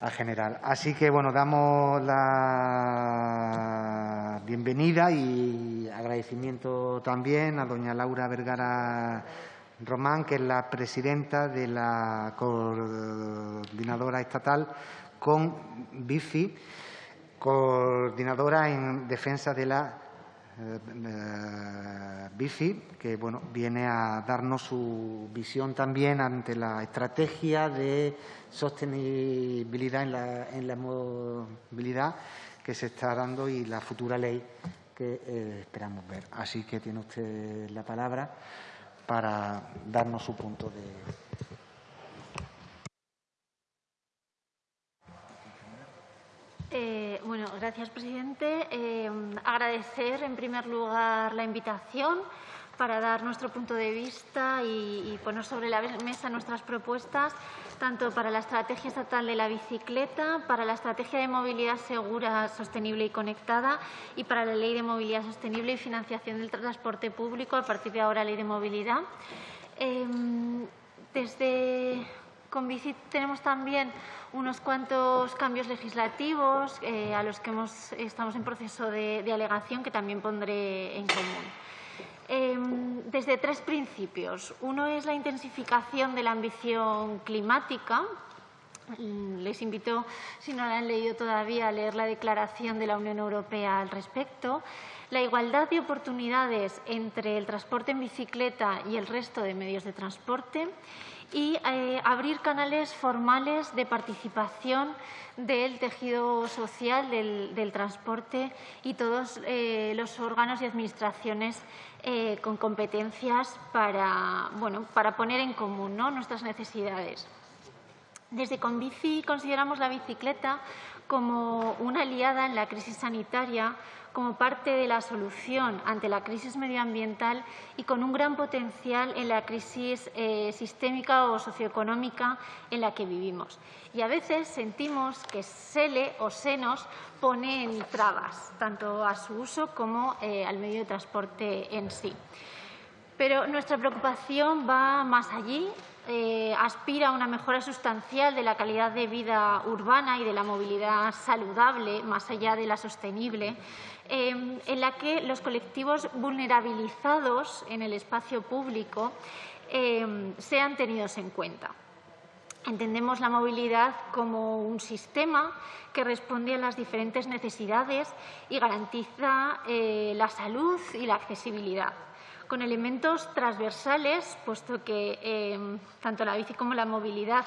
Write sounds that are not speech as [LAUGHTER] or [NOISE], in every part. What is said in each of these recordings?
al general. Así que, bueno, damos la bienvenida y agradecimiento también a doña Laura Vergara Román, que es la presidenta de la coordinadora estatal con BIFI, coordinadora en defensa de la BIFI, que bueno, viene a darnos su visión también ante la estrategia de sostenibilidad en la, en la movilidad que se está dando y la futura ley que eh, esperamos ver. Así que tiene usted la palabra para darnos su punto de, Eh, bueno, gracias, presidente. Eh, agradecer, en primer lugar, la invitación para dar nuestro punto de vista y, poner sobre la mesa nuestras propuestas, tanto para la estrategia estatal de la bicicleta, para la estrategia de movilidad segura, sostenible y conectada y para la ley de movilidad sostenible y financiación del transporte público, a partir de ahora ley de movilidad. Eh, desde con Bici tenemos también unos cuantos cambios legislativos eh, a los que estamos en proceso de, alegación que también pondré en común. Em, desde tres principios. Uno es la intensificación de la ambición climática. Mm, les invito, si no la han leído todavía, a leer la declaración de la Unión Europea al respecto. La igualdad de oportunidades entre el transporte en bicicleta y el resto de medios de transporte y eh, abrir canales formales de participación del tejido social, del, transporte y todos eh, los órganos y administraciones eh, con competencias para, bueno, para poner en común nuestras necesidades. Desde Convici consideramos la bicicleta como una aliada en la crisis sanitaria como parte de la solución ante la crisis medioambiental y con un gran potencial en la crisis eh, sistémica o socioeconómica en la que vivimos. Y a veces sentimos que se le o se nos pone trabas, tanto a su uso como eh, al medio de transporte en sí. Pero nuestra preocupación va más allí eh, aspira a una mejora sustancial de la calidad de vida urbana y de la movilidad saludable, más allá de la sostenible, em, en la que los colectivos vulnerabilizados en el espacio público em, sean tenidos en cuenta. Entendemos la movilidad como un sistema que responde a las diferentes necesidades y garantiza eh, la salud y la accesibilidad con elementos transversales, puesto que em, tanto la bici como la movilidad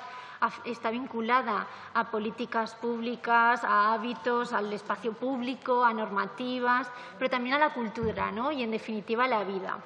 está vinculada a políticas públicas, a hábitos, al espacio público, a normativas, pero también a la cultura ¿no? y, en definitiva, a la vida.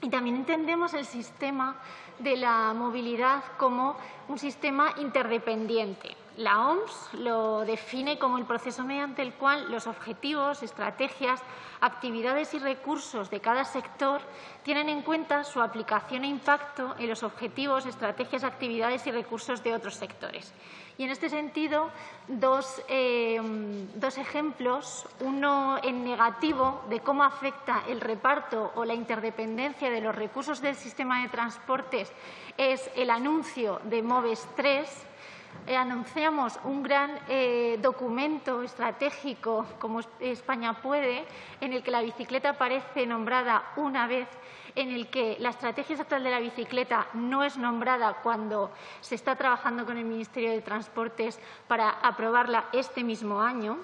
Y también entendemos el sistema de la movilidad como un sistema interdependiente. La OMS lo define como el proceso mediante el cual los objetivos, estrategias, actividades y recursos de cada sector tienen en cuenta su aplicación e impacto en los objetivos, estrategias, actividades y recursos de otros sectores. Y en este sentido, dos, eh, dos, ejemplos, uno en negativo de cómo afecta el reparto o la interdependencia de los recursos del sistema de transportes es el anuncio de MOVES 3, eh, anunciamos un gran eh, documento estratégico como España puede, en el que la bicicleta aparece nombrada una vez, en el que la estrategia estatal de la bicicleta no es nombrada cuando se está trabajando con el Ministerio de Transportes para aprobarla este mismo año.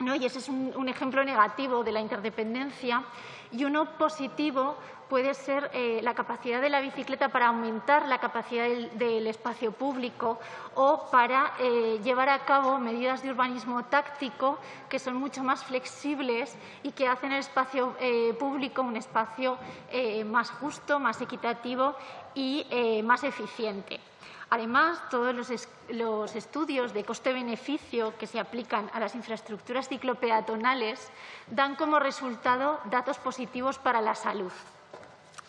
Y ese es un ejemplo negativo de la interdependencia y uno positivo puede ser eh, la capacidad de la bicicleta para aumentar la capacidad del, espacio público o para eh, llevar a cabo medidas de urbanismo táctico que son mucho más flexibles y que hacen el espacio eh, público un espacio más justo, más equitativo y más eficiente. Además, todos los, estudios de coste-beneficio que se aplican a las infraestructuras ciclopeatonales dan como resultado datos positivos para la salud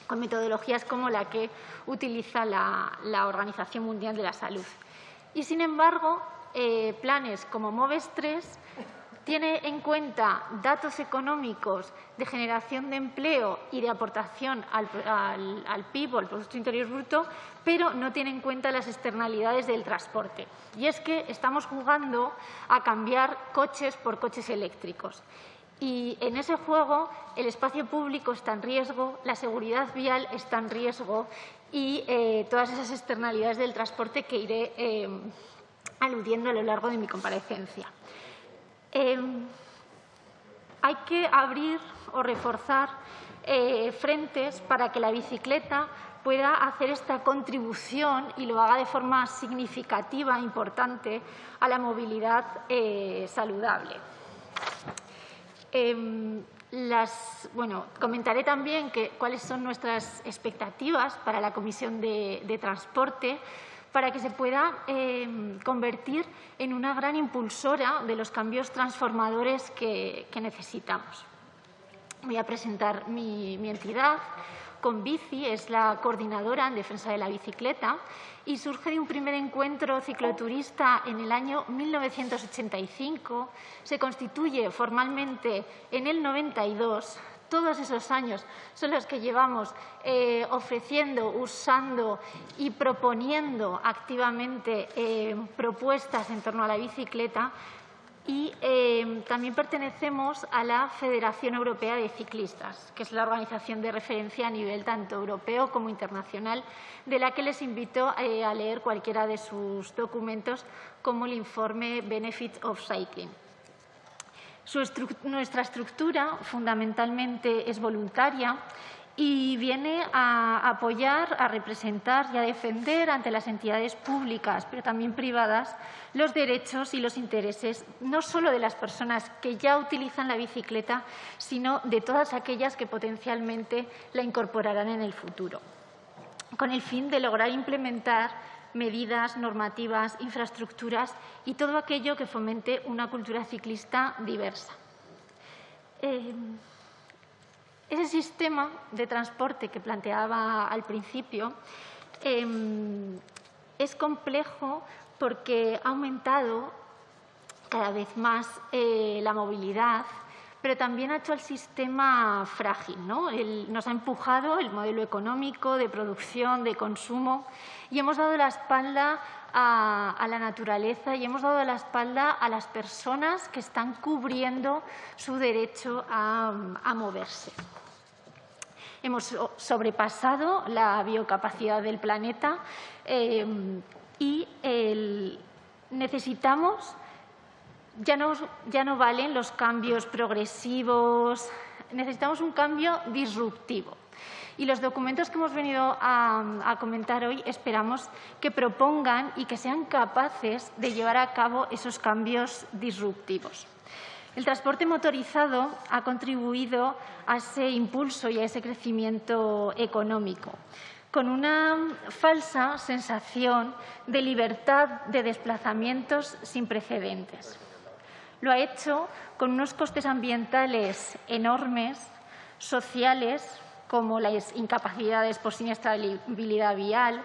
con metodologías como la que utiliza la, Organización Mundial de la Salud. Y, sin embargo, eh, planes como MOVES 3 tiene en cuenta datos económicos de generación de empleo y de aportación al, PIB o al Producto Interior Bruto, pero no tiene en cuenta las externalidades del transporte. Y es que estamos jugando a cambiar coches por coches eléctricos. Y en ese juego el espacio público está en riesgo, la seguridad vial está en riesgo y eh, todas esas externalidades del transporte que iré eh, aludiendo a lo largo de mi comparecencia. Em, hay que abrir o reforzar eh, frentes para que la bicicleta pueda hacer esta contribución y lo haga de forma significativa, e importante, a la movilidad eh, saludable. Em, bueno, comentaré también cuáles son nuestras expectativas para la Comisión de Transporte para que se pueda eh, convertir en una gran impulsora de los cambios transformadores que, necesitamos. Voy a presentar mi, entidad. Con Bici es la coordinadora en defensa de la bicicleta y surge de un primer encuentro cicloturista en el año 1985. Se constituye formalmente en el 92 todos esos años son los que llevamos eh, ofreciendo, usando y proponiendo activamente eh, propuestas en torno a la bicicleta y eh, también pertenecemos a la Federación Europea de Ciclistas, que es la organización de referencia a nivel tanto europeo como internacional, de la que les invito a leer cualquiera de sus documentos, como el informe Benefits of Cycling nuestra estructura fundamentalmente es voluntaria y viene a apoyar, a representar y a defender ante las entidades públicas, pero también privadas, los derechos y los intereses no solo de las personas que ya utilizan la bicicleta, sino de todas aquellas que potencialmente la incorporarán en el futuro, con el fin de lograr implementar medidas, normativas, infraestructuras y todo aquello que fomente una cultura ciclista diversa. Eh, ese sistema de transporte que planteaba al principio eh, es complejo porque ha aumentado cada vez más eh, la movilidad, pero también ha hecho el sistema frágil. nos ha empujado el modelo económico de producción, de consumo, y hemos dado la espalda a, la naturaleza y hemos dado la espalda a las personas que están cubriendo su derecho a, moverse. Hemos sobrepasado la biocapacidad del planeta eh, y necesitamos, ya no, ya no valen los cambios progresivos, necesitamos un cambio disruptivo. Y los documentos que hemos venido a, comentar hoy esperamos que propongan y que sean capaces de llevar a cabo esos cambios disruptivos. El transporte motorizado ha contribuido a ese impulso y a ese crecimiento económico, con una falsa sensación de libertad de desplazamientos sin precedentes. Lo ha hecho con unos costes ambientales enormes, sociales, como las incapacidades por siniestrabilidad vial,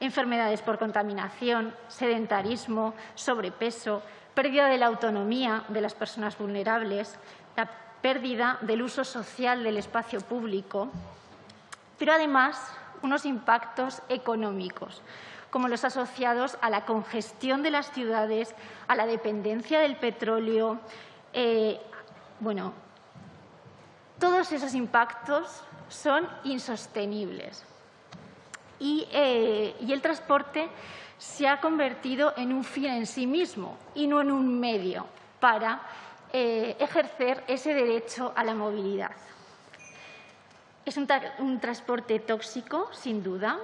enfermedades por contaminación, sedentarismo, sobrepeso, pérdida de la autonomía de las personas vulnerables, la pérdida del uso social del espacio público, pero además unos impactos económicos, como los asociados a la congestión de las ciudades, a la dependencia del petróleo. Eh, bueno, todos esos impactos son insostenibles. Eh, y, el transporte se ha convertido en un fin en sí mismo y no en un medio para eh, ejercer ese derecho a la movilidad. Es un, transporte tóxico, sin duda,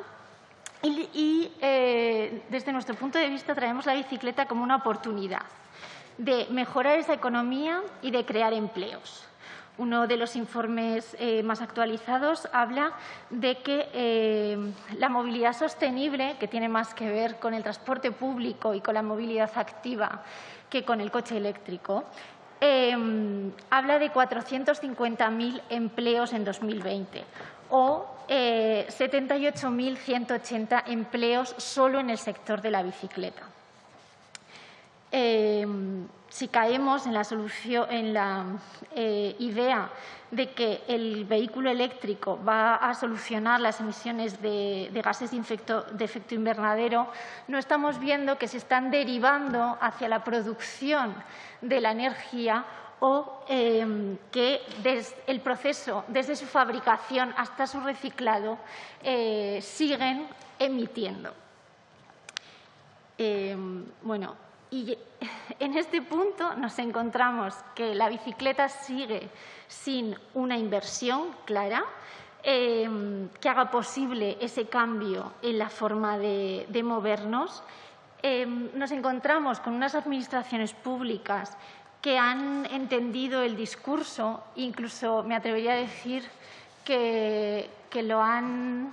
y, eh, desde nuestro punto de vista traemos la bicicleta como una oportunidad de mejorar esa economía y de crear empleos. Uno de los informes eh, más actualizados habla de que eh, la movilidad sostenible, que tiene más que ver con el transporte público y con la movilidad activa que con el coche eléctrico, habla de 450.000 empleos en 2020 o 78.180 eh, empleos solo en el sector de la bicicleta. eh, si caemos en la, solución, en la eh, idea de que el vehículo eléctrico va a solucionar las emisiones de, gases de efecto, invernadero, no estamos viendo que se están derivando hacia la producción de la energía o em, que desde el proceso, desde su fabricación hasta su reciclado, eh, siguen emitiendo. Em, bueno, y en este punto nos encontramos que la bicicleta sigue sin una inversión clara em, que haga posible ese cambio en la forma de, movernos. Nos encontramos con unas administraciones públicas que han entendido el discurso, incluso me atrevería a decir que, que lo han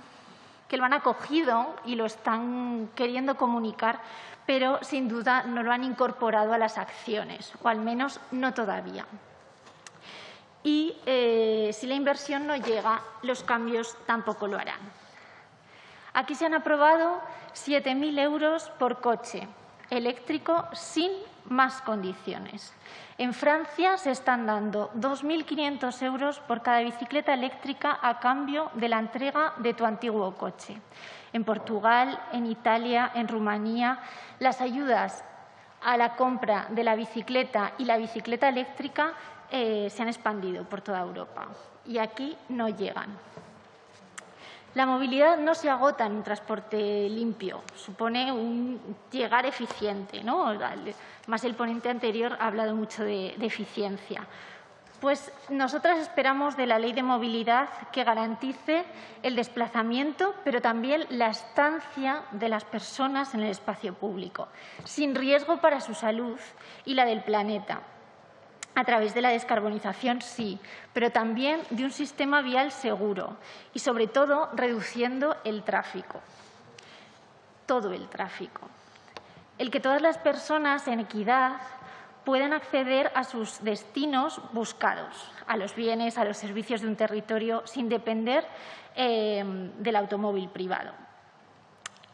que lo han acogido y lo están queriendo comunicar, pero sin duda no lo han incorporado a las acciones, o al menos no todavía. Y eh, si la inversión no llega, los cambios tampoco lo harán. Aquí se han aprobado 7.000 euros por coche eléctrico sin más condiciones. En Francia se están dando 2.500 euros por cada bicicleta eléctrica a cambio de la entrega de tu antiguo coche. En Portugal, en Italia, en Rumanía, las ayudas a la compra de la bicicleta y la bicicleta eléctrica eh, se han expandido por toda Europa y aquí no llegan. La movilidad no se agota en un transporte limpio, supone un llegar eficiente. ¿no? Más el ponente anterior ha hablado mucho de, eficiencia. Pues nosotras esperamos de la ley de movilidad que garantice el desplazamiento, pero también la estancia de las personas en el espacio público, sin riesgo para su salud y la del planeta. A través de la descarbonización, sí, pero también de un sistema vial seguro y, sobre todo, reduciendo el tráfico, todo el tráfico. El que todas las personas en equidad puedan acceder a sus destinos buscados, a los bienes, a los servicios de un territorio, sin depender eh, del automóvil privado.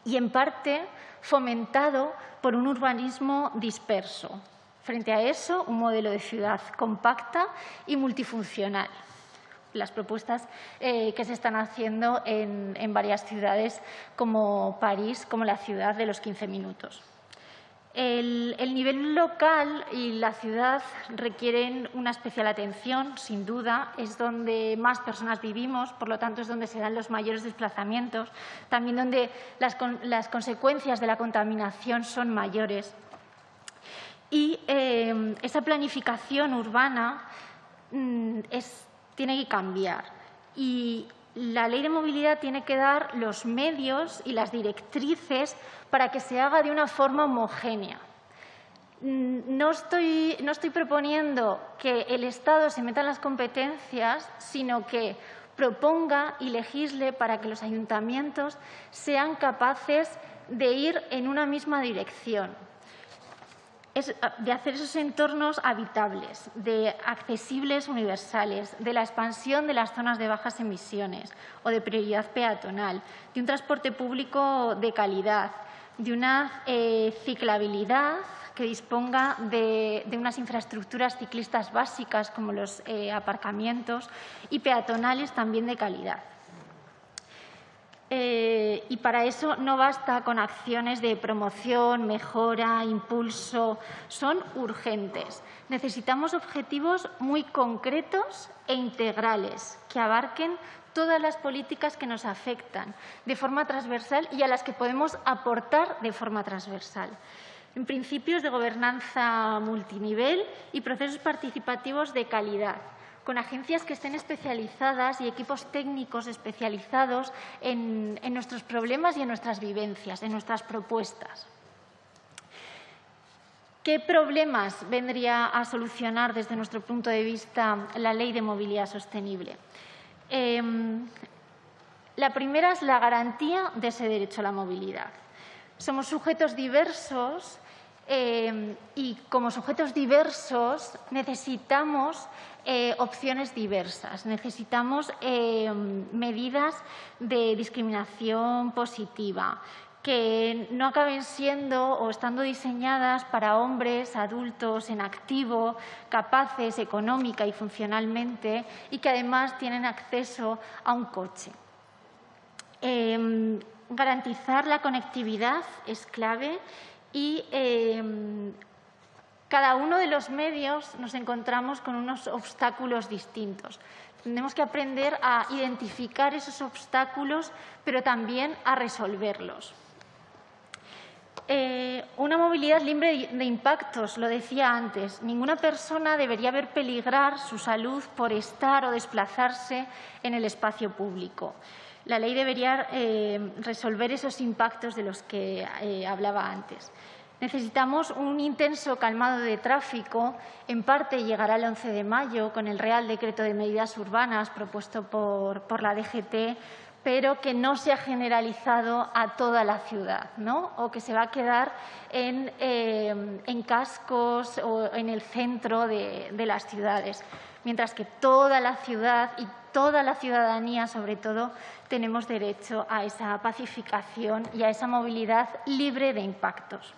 Y, en parte, fomentado por un urbanismo disperso, Frente a eso, un modelo de ciudad compacta y multifuncional. Las propuestas eh, que se están haciendo en, varias ciudades como París, como la ciudad de los 15 minutos. El, nivel local y la ciudad requieren una especial atención, sin duda. Es donde más personas vivimos, por lo tanto es donde se dan los mayores desplazamientos, también donde las consecuencias de la contaminación son mayores. Y eh, esa planificación urbana mm, tiene que cambiar. Y la ley de movilidad tiene que dar los medios y las directrices para que se haga de una forma homogénea. Mm, no estoy, no estoy proponiendo que el Estado se meta en las competencias, sino que proponga y legisle para que los ayuntamientos sean capaces de ir en una misma dirección de hacer esos entornos habitables, de accesibles universales, de la expansión de las zonas de bajas emisiones o de prioridad peatonal, de un transporte público de calidad, de una eh, ciclabilidad que disponga de, unas infraestructuras ciclistas básicas como los eh, aparcamientos y peatonales también de calidad. Eh, y para eso no basta con acciones de promoción, mejora, impulso, son urgentes. Necesitamos objetivos muy concretos e integrales que abarquen todas las políticas que nos afectan de forma transversal y a las que podemos aportar de forma transversal. En principios de gobernanza multinivel y procesos participativos de calidad con agencias que estén especializadas y equipos técnicos especializados en, nuestros problemas y en nuestras vivencias, en nuestras propuestas. ¿Qué problemas vendría a solucionar desde nuestro punto de vista la Ley de Movilidad Sostenible? Em, la primera es la garantía de ese derecho a la movilidad. Somos sujetos diversos em, y como sujetos diversos necesitamos eh, opciones diversas. Necesitamos eh, medidas de discriminación positiva que no acaben siendo o estando diseñadas para hombres adultos en activo, capaces económica y funcionalmente y que además tienen acceso a un coche. Em, garantizar la conectividad es clave y cada uno de los medios nos encontramos con unos obstáculos distintos. Tenemos que aprender a identificar esos obstáculos, pero también a resolverlos. Eh, una movilidad libre de impactos, lo decía antes. Ninguna persona debería ver peligrar su salud por estar o desplazarse en el espacio público. La ley debería eh, resolver esos impactos de los que eh, hablaba antes. Necesitamos un intenso calmado de tráfico. En parte llegará el 11 de mayo con el Real Decreto de Medidas Urbanas propuesto por, la DGT pero que no se ha generalizado a toda la ciudad, ¿no? o que se va a quedar en, eh, cascos o en el centro de, las ciudades, mientras que toda la ciudad y toda la ciudadanía, sobre todo, tenemos derecho a esa pacificación y a esa movilidad libre de impactos.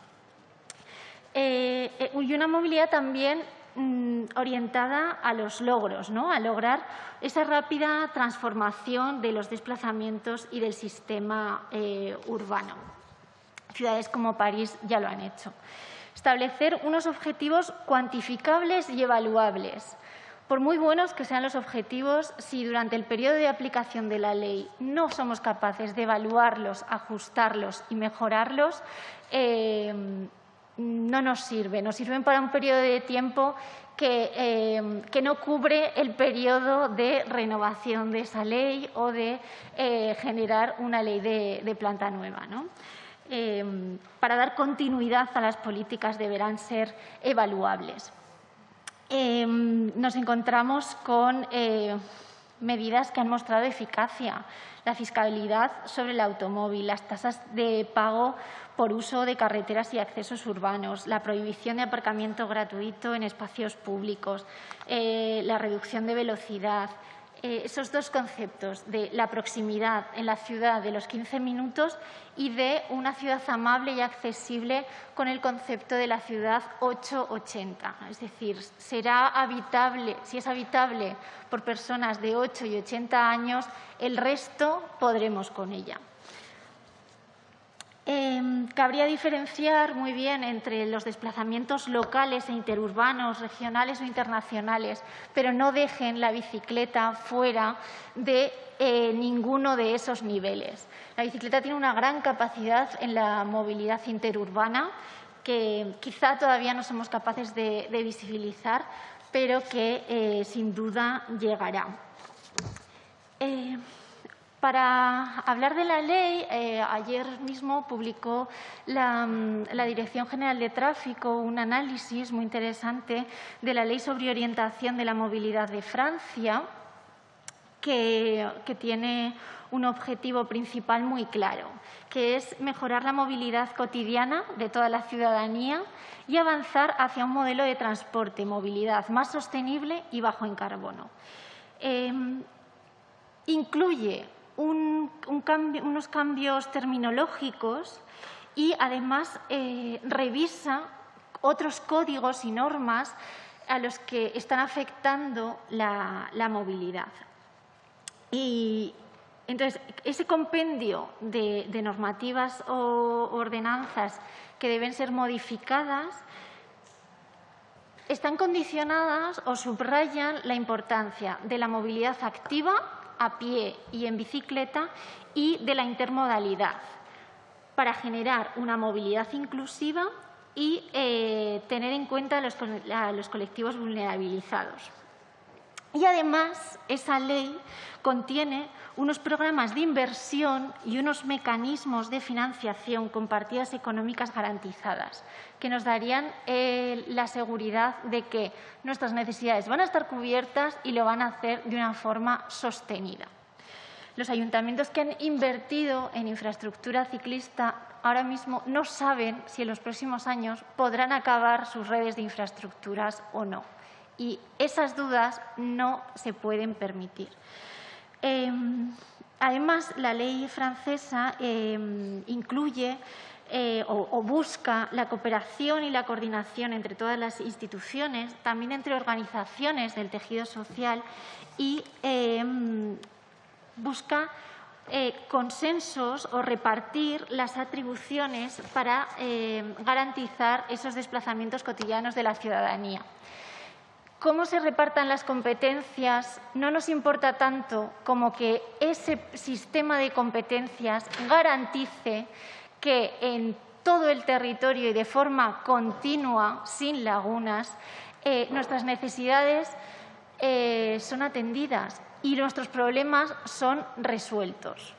Eh, eh, y una movilidad también Mm, orientada a los logros, ¿no? a lograr esa rápida transformación de los desplazamientos y del sistema eh, urbano. Ciudades como París ya lo han hecho. Establecer unos objetivos cuantificables y evaluables. Por muy buenos que sean los objetivos, si durante el periodo de aplicación de la ley no somos capaces de evaluarlos, ajustarlos y mejorarlos, eh, no nos sirve. Nos sirven para un periodo de tiempo que, eh, no cubre el periodo de renovación de esa ley o de eh, generar una ley de, planta nueva. Eh, para dar continuidad a las políticas deberán ser evaluables. nos encontramos con medidas que han mostrado eficacia. La fiscalidad sobre el automóvil, las tasas de pago por uso de carreteras y accesos urbanos, la prohibición de aparcamiento gratuito en espacios públicos, eh, la reducción de velocidad, eh, esos dos conceptos de la proximidad en la ciudad de los 15 minutos y de una ciudad amable y accesible con el concepto de la ciudad 880. Es decir, será habitable, si es habitable por personas de 8 y 80 años, el resto podremos con ella. Em, cabría diferenciar muy bien entre los desplazamientos locales e interurbanos, regionales o internacionales, pero no dejen la bicicleta fuera de eh, ninguno de esos niveles. La bicicleta tiene una gran capacidad en la movilidad interurbana que quizá todavía no somos capaces de, visibilizar, pero que eh, sin duda llegará. Para hablar de la ley, eh, ayer mismo publicó mm, la, Dirección General de Tráfico un análisis muy interesante de la Ley sobre Orientación de la Movilidad de Francia, que, tiene un objetivo principal muy claro, que es mejorar la movilidad cotidiana de toda la ciudadanía y avanzar hacia un modelo de transporte movilidad más sostenible y bajo en carbono. Em, incluye unos cambios terminológicos y además eh, revisa otros códigos y normas a los que están afectando la, movilidad. Y entonces, ese compendio de, normativas o ordenanzas que deben ser modificadas están condicionadas o subrayan la importancia de la movilidad activa a pie y en bicicleta y de la intermodalidad para generar una movilidad inclusiva y eh, tener en cuenta a los colectivos vulnerabilizados. Y además, esa ley contiene unos programas de inversión y unos mecanismos de financiación con partidas económicas garantizadas, que nos darían eh, la seguridad de que nuestras necesidades van a estar cubiertas y lo van a hacer de una forma sostenida. Los ayuntamientos que han invertido en infraestructura ciclista ahora mismo no saben si en los próximos años podrán acabar sus redes de infraestructuras o no y esas dudas no se pueden permitir. Em, Además, la ley francesa em, incluye eh, o, busca la cooperación y la coordinación entre todas las instituciones, también entre organizaciones del tejido social y em, busca eh, consensos o repartir las atribuciones para garantizar esos desplazamientos cotidianos de la ciudadanía cómo se repartan las competencias no nos importa tanto como que ese sistema de competencias garantice que en todo el territorio y de forma continua, sin lagunas, eh, nuestras necesidades eh, son atendidas y nuestros problemas son resueltos.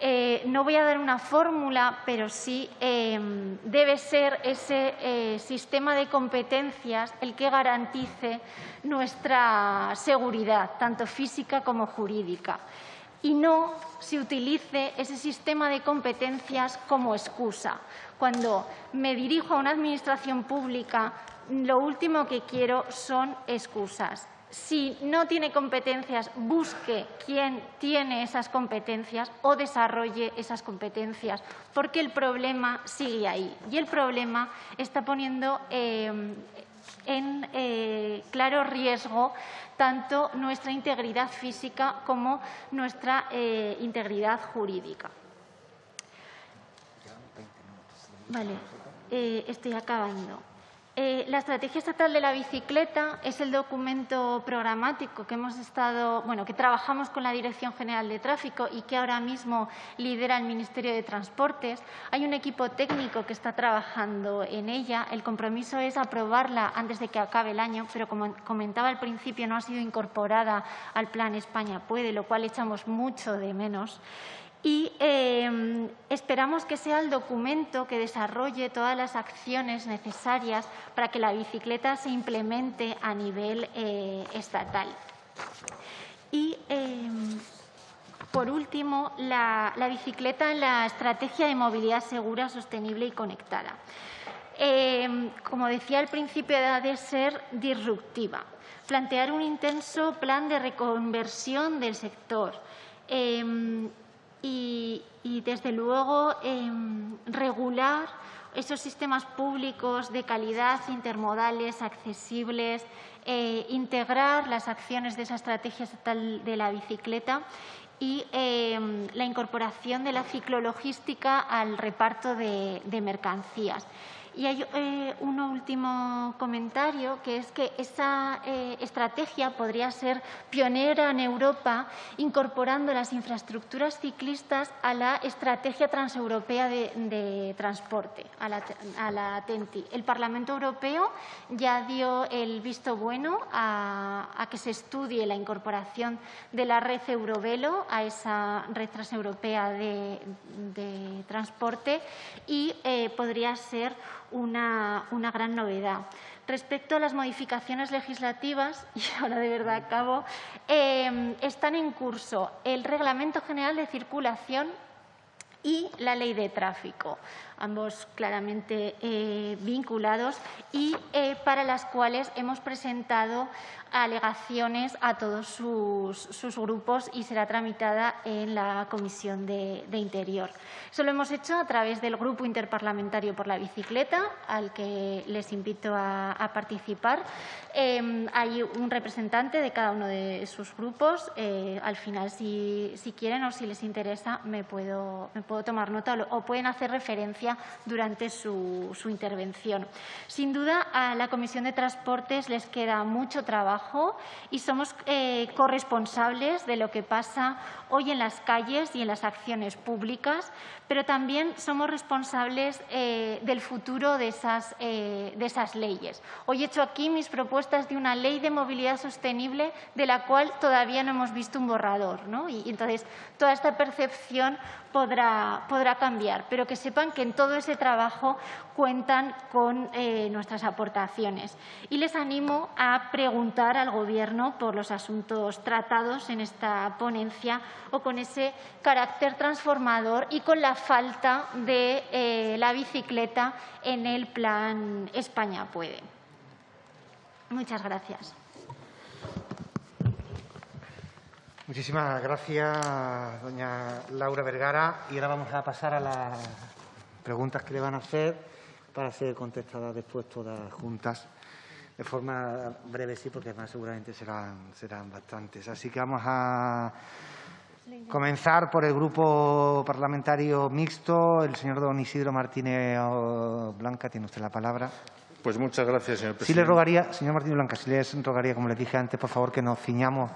Eh, no voy a dar una fórmula, pero sí em, debe ser ese eh, sistema de competencias el que garantice nuestra seguridad, tanto física como jurídica, y no se utilice ese sistema de competencias como excusa. Cuando me dirijo a una administración pública, lo último que quiero son excusas si no tiene competencias, busque quién tiene esas competencias o desarrolle esas competencias, porque el problema sigue ahí. Y el problema está poniendo eh, en eh, claro riesgo tanto nuestra integridad física como nuestra eh, integridad jurídica. Vale, estoy acabando. Eh, la Estrategia Estatal de la Bicicleta es el documento programático que hemos estado, bueno, que trabajamos con la Dirección General de Tráfico y que ahora mismo lidera el Ministerio de Transportes. Hay un equipo técnico que está trabajando en ella. El compromiso es aprobarla antes de que acabe el año, pero como comentaba al principio, no ha sido incorporada al Plan España Puede, lo cual echamos mucho de menos y em, esperamos que sea el documento que desarrolle todas las acciones necesarias para que la bicicleta se implemente a nivel eh, estatal. Y, em, por último, la, bicicleta en la estrategia de movilidad segura, sostenible y conectada. Em, como decía al principio, ha de ser disruptiva, plantear un intenso plan de reconversión del sector, y, desde luego, em, regular esos sistemas públicos de calidad, intermodales, accesibles, eh, integrar las acciones de esa estrategia estatal de la bicicleta y em, la incorporación de la ciclologística al reparto de mercancías. Y hay eh, un último comentario, que es que esa eh, estrategia podría ser pionera en Europa, incorporando las infraestructuras ciclistas a la Estrategia Transeuropea de, Transporte, a la, TENTI. El Parlamento Europeo ya dio el visto bueno a, que se estudie la incorporación de la red Eurovelo a esa red transeuropea de, transporte y eh, podría ser una, gran novedad. Respecto a las modificaciones legislativas, [LAUGHS] y ahora de verdad acabo, eh, están en curso el Reglamento General de Circulación y la Ley de Tráfico, ambos claramente eh, vinculados y eh, para las cuales hemos presentado alegaciones a todos sus, grupos y será tramitada en la Comisión de, Interior. Eso lo hemos hecho a través del Grupo Interparlamentario por la Bicicleta, al que les invito a, participar. Em, hay un representante de cada uno de sus grupos. Eh, al final, si, quieren o si les interesa, me puedo, me puedo tomar nota o, pueden hacer referencia durante su, su intervención. Sin duda, a la Comisión de Transportes les queda mucho trabajo y somos eh, corresponsables de lo que pasa hoy en las calles y en las acciones públicas, pero también somos responsables eh, del futuro de esas, eh, de esas leyes. Hoy he hecho aquí mis propuestas de una ley de movilidad sostenible de la cual todavía no hemos visto un borrador. ¿no? Y, entonces, toda esta percepción podrá, podrá cambiar, pero que sepan que en todo ese trabajo cuentan con eh, nuestras aportaciones. Y les animo a preguntar al Gobierno por los asuntos tratados en esta ponencia o con ese carácter transformador y con la falta de eh, la bicicleta en el plan España puede. Muchas gracias. Muchísimas gracias, doña Laura Vergara. Y ahora vamos a pasar a las preguntas que le van a hacer para ser contestadas después todas juntas. De forma breve, sí, porque además seguramente serán, serán bastantes. Así que vamos a comenzar por el grupo parlamentario mixto. El señor don Isidro Martínez Blanca, tiene usted la palabra. Pues muchas gracias, señor presidente. Sí le rogaría, señor Martínez Blanca, si les rogaría, como les dije antes, por favor, que nos ciñamos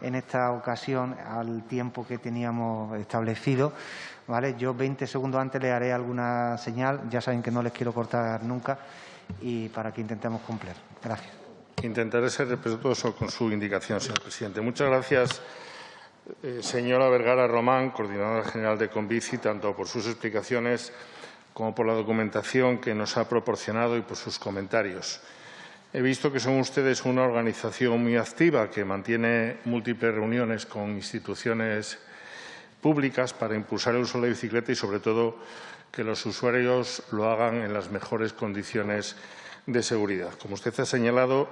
en esta ocasión al tiempo que teníamos establecido. ¿Vale? Yo 20 segundos antes le haré alguna señal. Ya saben que no les quiero cortar nunca y para que intentemos cumplir. Gracias. Intentaré ser respetuoso con su indicación, señor presidente. Muchas gracias, eh, señora Vergara Román, coordinadora general de Convici, tanto por sus explicaciones como por la documentación que nos ha proporcionado y por sus comentarios. He visto que son ustedes una organización muy activa que mantiene múltiples reuniones con instituciones públicas para impulsar el uso de la bicicleta y, sobre todo, que los usuarios lo hagan en las mejores condiciones de seguridad. Como usted ha señalado,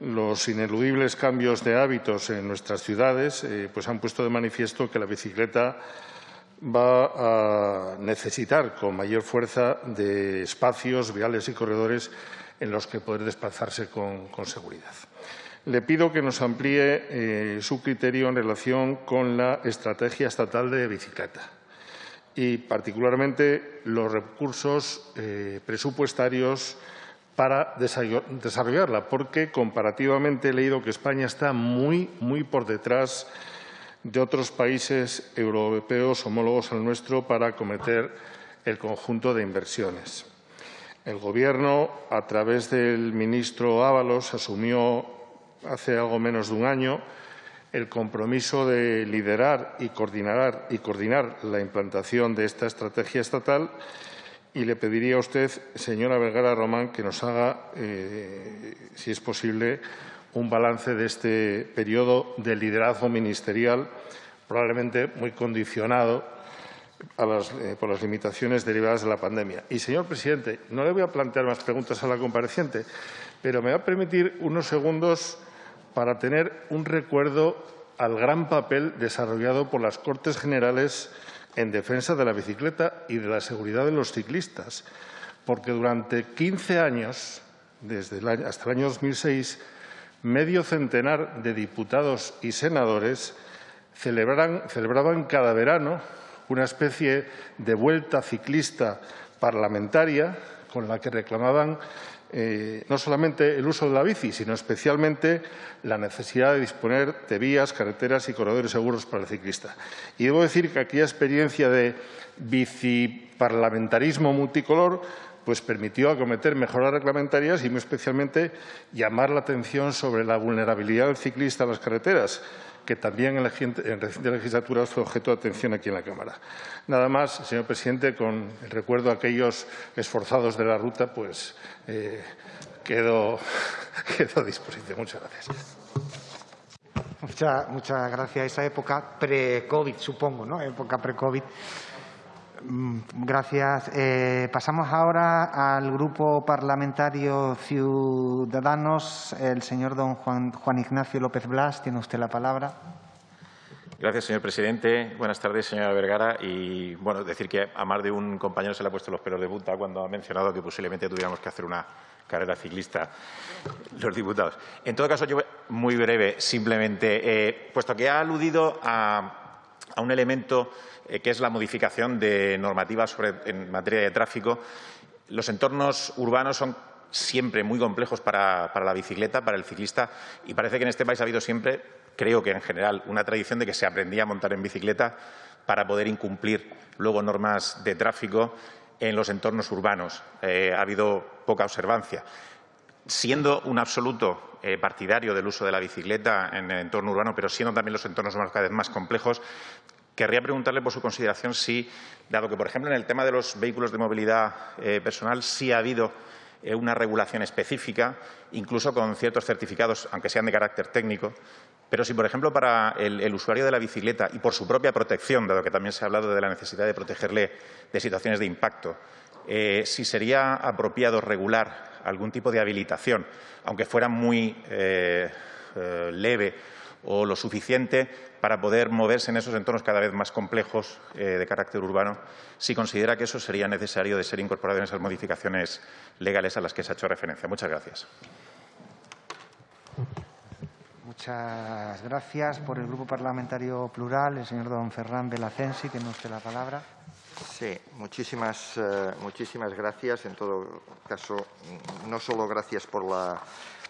los ineludibles cambios de hábitos en nuestras ciudades eh, pues han puesto de manifiesto que la bicicleta va a necesitar con mayor fuerza de espacios viales y corredores en los que poder desplazarse con, seguridad. Le pido que nos amplíe eh, su criterio en relación con la estrategia estatal de bicicleta y, particularmente, los recursos eh, presupuestarios para desarrollarla, porque comparativamente he leído que España está muy, muy por detrás de otros países europeos homólogos al nuestro para acometer el conjunto de inversiones. El Gobierno, a través del ministro Ábalos, asumió hace algo menos de un año el compromiso de liderar y coordinar, y coordinar la implantación de esta estrategia estatal y le pediría a usted, señora Vergara Román, que nos haga, eh, si es posible, un balance de este periodo de liderazgo ministerial, probablemente muy condicionado eh, por las limitaciones derivadas de la pandemia. Y, señor presidente, no le voy a plantear más preguntas a la compareciente, pero me va a permitir unos segundos para tener un recuerdo al gran papel desarrollado por las Cortes Generales en defensa de la bicicleta y de la seguridad de los ciclistas, porque durante 15 años, desde hasta el año 2006, medio centenar de diputados y senadores celebraban cada verano una especie de vuelta ciclista parlamentaria con la que reclamaban eh, no solamente el uso de la bici, sino especialmente la necesidad de disponer de vías, carreteras y corredores seguros para el ciclista. Y debo decir que aquella experiencia de biciparlamentarismo multicolor pues permitió acometer mejoras reglamentarias y muy especialmente llamar la atención sobre la vulnerabilidad del ciclista en las carreteras, que también en, la, reciente legislatura fue objeto de atención aquí en la Cámara. Nada más, señor presidente, con el recuerdo a aquellos esforzados de la ruta, pues eh, quedo, [LAUGHS] quedo, a disposición. Muchas gracias. Muchas, muchas gracias. Esa época pre-COVID, supongo, ¿no? Época pre-COVID. Mm, gracias. Eh, pasamos ahora al Grupo Parlamentario Ciudadanos. El señor don Juan, Ignacio López Blas, tiene usted la palabra. Gracias, señor presidente. Buenas tardes, señora Vergara. Y, bueno, decir que a más de un compañero se le ha puesto los pelos de punta cuando ha mencionado que posiblemente tuviéramos que hacer una carrera ciclista los diputados. En todo caso, yo muy breve, simplemente, eh, puesto que ha aludido a, a un elemento eh, que es la modificación de normativas en materia de tráfico. Los entornos urbanos son siempre muy complejos para, la bicicleta, para el ciclista, y parece que en este país ha habido siempre, creo que en general, una tradición de que se aprendía a montar en bicicleta para poder incumplir luego normas de tráfico en los entornos urbanos. Eh, ha habido poca observancia. Siendo un absoluto eh, partidario del uso de la bicicleta en el entorno urbano, pero siendo también los entornos cada vez más complejos, Querría preguntarle por su consideración si, dado que, por ejemplo, en el tema de los vehículos de movilidad eh, personal sí ha habido eh, una regulación específica, incluso con ciertos certificados, aunque sean de carácter técnico, pero si, por ejemplo, para el, usuario de la bicicleta y por su propia protección, dado que también se ha hablado de la necesidad de protegerle de situaciones de impacto, si sería apropiado regular algún tipo de habilitación, aunque fuera muy leve o lo suficiente para poder moverse en esos entornos cada vez más complejos eh, de carácter urbano, si considera que eso sería necesario de ser incorporado en esas modificaciones legales a las que se ha hecho referencia. Muchas gracias. Muchas gracias. Por el Grupo Parlamentario Plural, el señor don Ferran Belacensi, tiene usted la palabra. Sí, muchísimas, eh, muchísimas gracias. En todo caso, no solo gracias por la,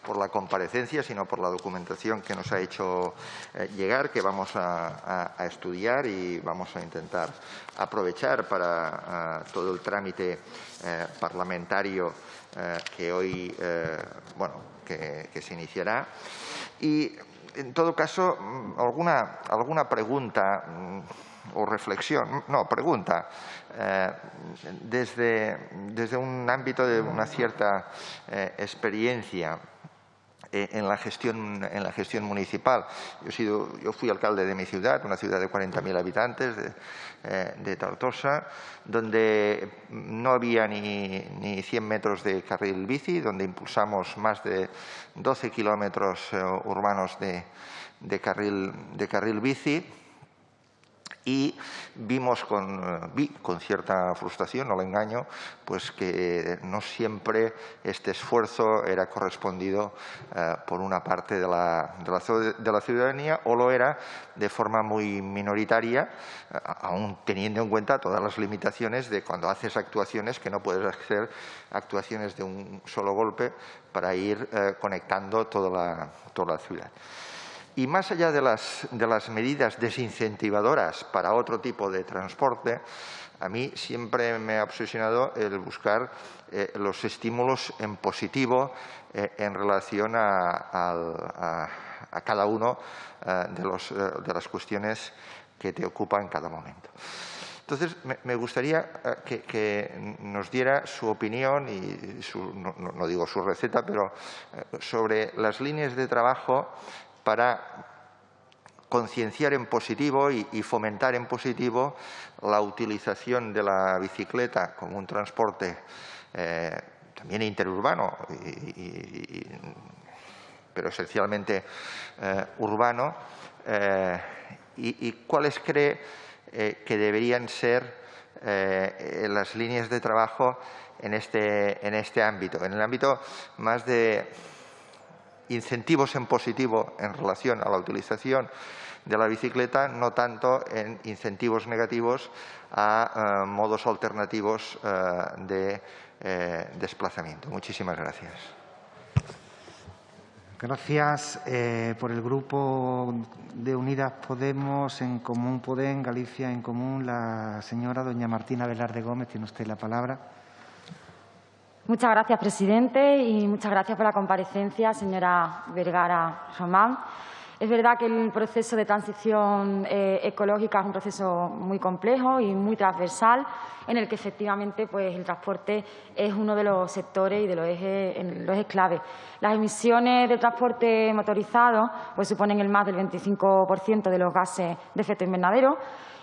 por la comparecencia, sino por la documentación que nos ha hecho eh, llegar, que vamos a, estudiar y vamos a intentar aprovechar para eh, todo el trámite parlamentario que hoy, bueno, que se iniciará. Y, en todo caso, mm, alguna, alguna pregunta mm, o reflexión, no, pregunta, eh, desde, desde, un ámbito de una cierta eh, experiencia eh, en la gestión, en la gestión municipal. Yo, sido, yo fui alcalde de mi ciudad, una ciudad de 40.000 habitantes, de, de, Tortosa, donde no había ni, ni, 100 metros de carril bici, donde impulsamos más de 12 kilómetros urbanos de, de, carril, de carril bici y vimos con, eh, vi con cierta frustración, no lo engaño, pues que no siempre este esfuerzo era correspondido eh, por una parte de la, ciudadanía o lo era de forma muy minoritaria, eh, aún teniendo en cuenta todas las limitaciones de cuando haces actuaciones que no puedes hacer actuaciones de un solo golpe para ir conectando toda la, toda la ciudad. Y más allá de las, medidas desincentivadoras para otro tipo de transporte, a mí siempre me ha obsesionado el buscar eh, los estímulos en positivo eh, en relación a, cada uno eh, de, las cuestiones que te ocupan en cada momento. Entonces, me, gustaría que, nos diera su opinión y no, no, digo su receta, pero sobre las líneas de trabajo para concienciar en positivo y, fomentar en positivo la utilización de la bicicleta como un transporte eh, también interurbano, pero esencialmente eh, urbano, eh, y, cuáles cree que deberían ser las líneas de trabajo en este, en este ámbito, en el ámbito más de incentivos en positivo en relación a la utilización de la bicicleta, no tanto en incentivos negativos a eh, modos alternativos eh, de eh, desplazamiento. Muchísimas gracias. Gracias por el grupo de Unidas Podemos, en Común Podem, Galicia en Común, la señora doña Martina Velarde Gómez. Tiene usted la palabra. Muchas gracias, presidente, y muchas gracias por la comparecencia, señora Vergara Román. Es verdad que el proceso de transición eh, ecológica es un proceso muy complejo y muy transversal, en el que efectivamente pues, el transporte es uno de los sectores y de los ejes, clave. Las emisiones de transporte motorizado pues, suponen el más del 25% de los gases de efecto invernadero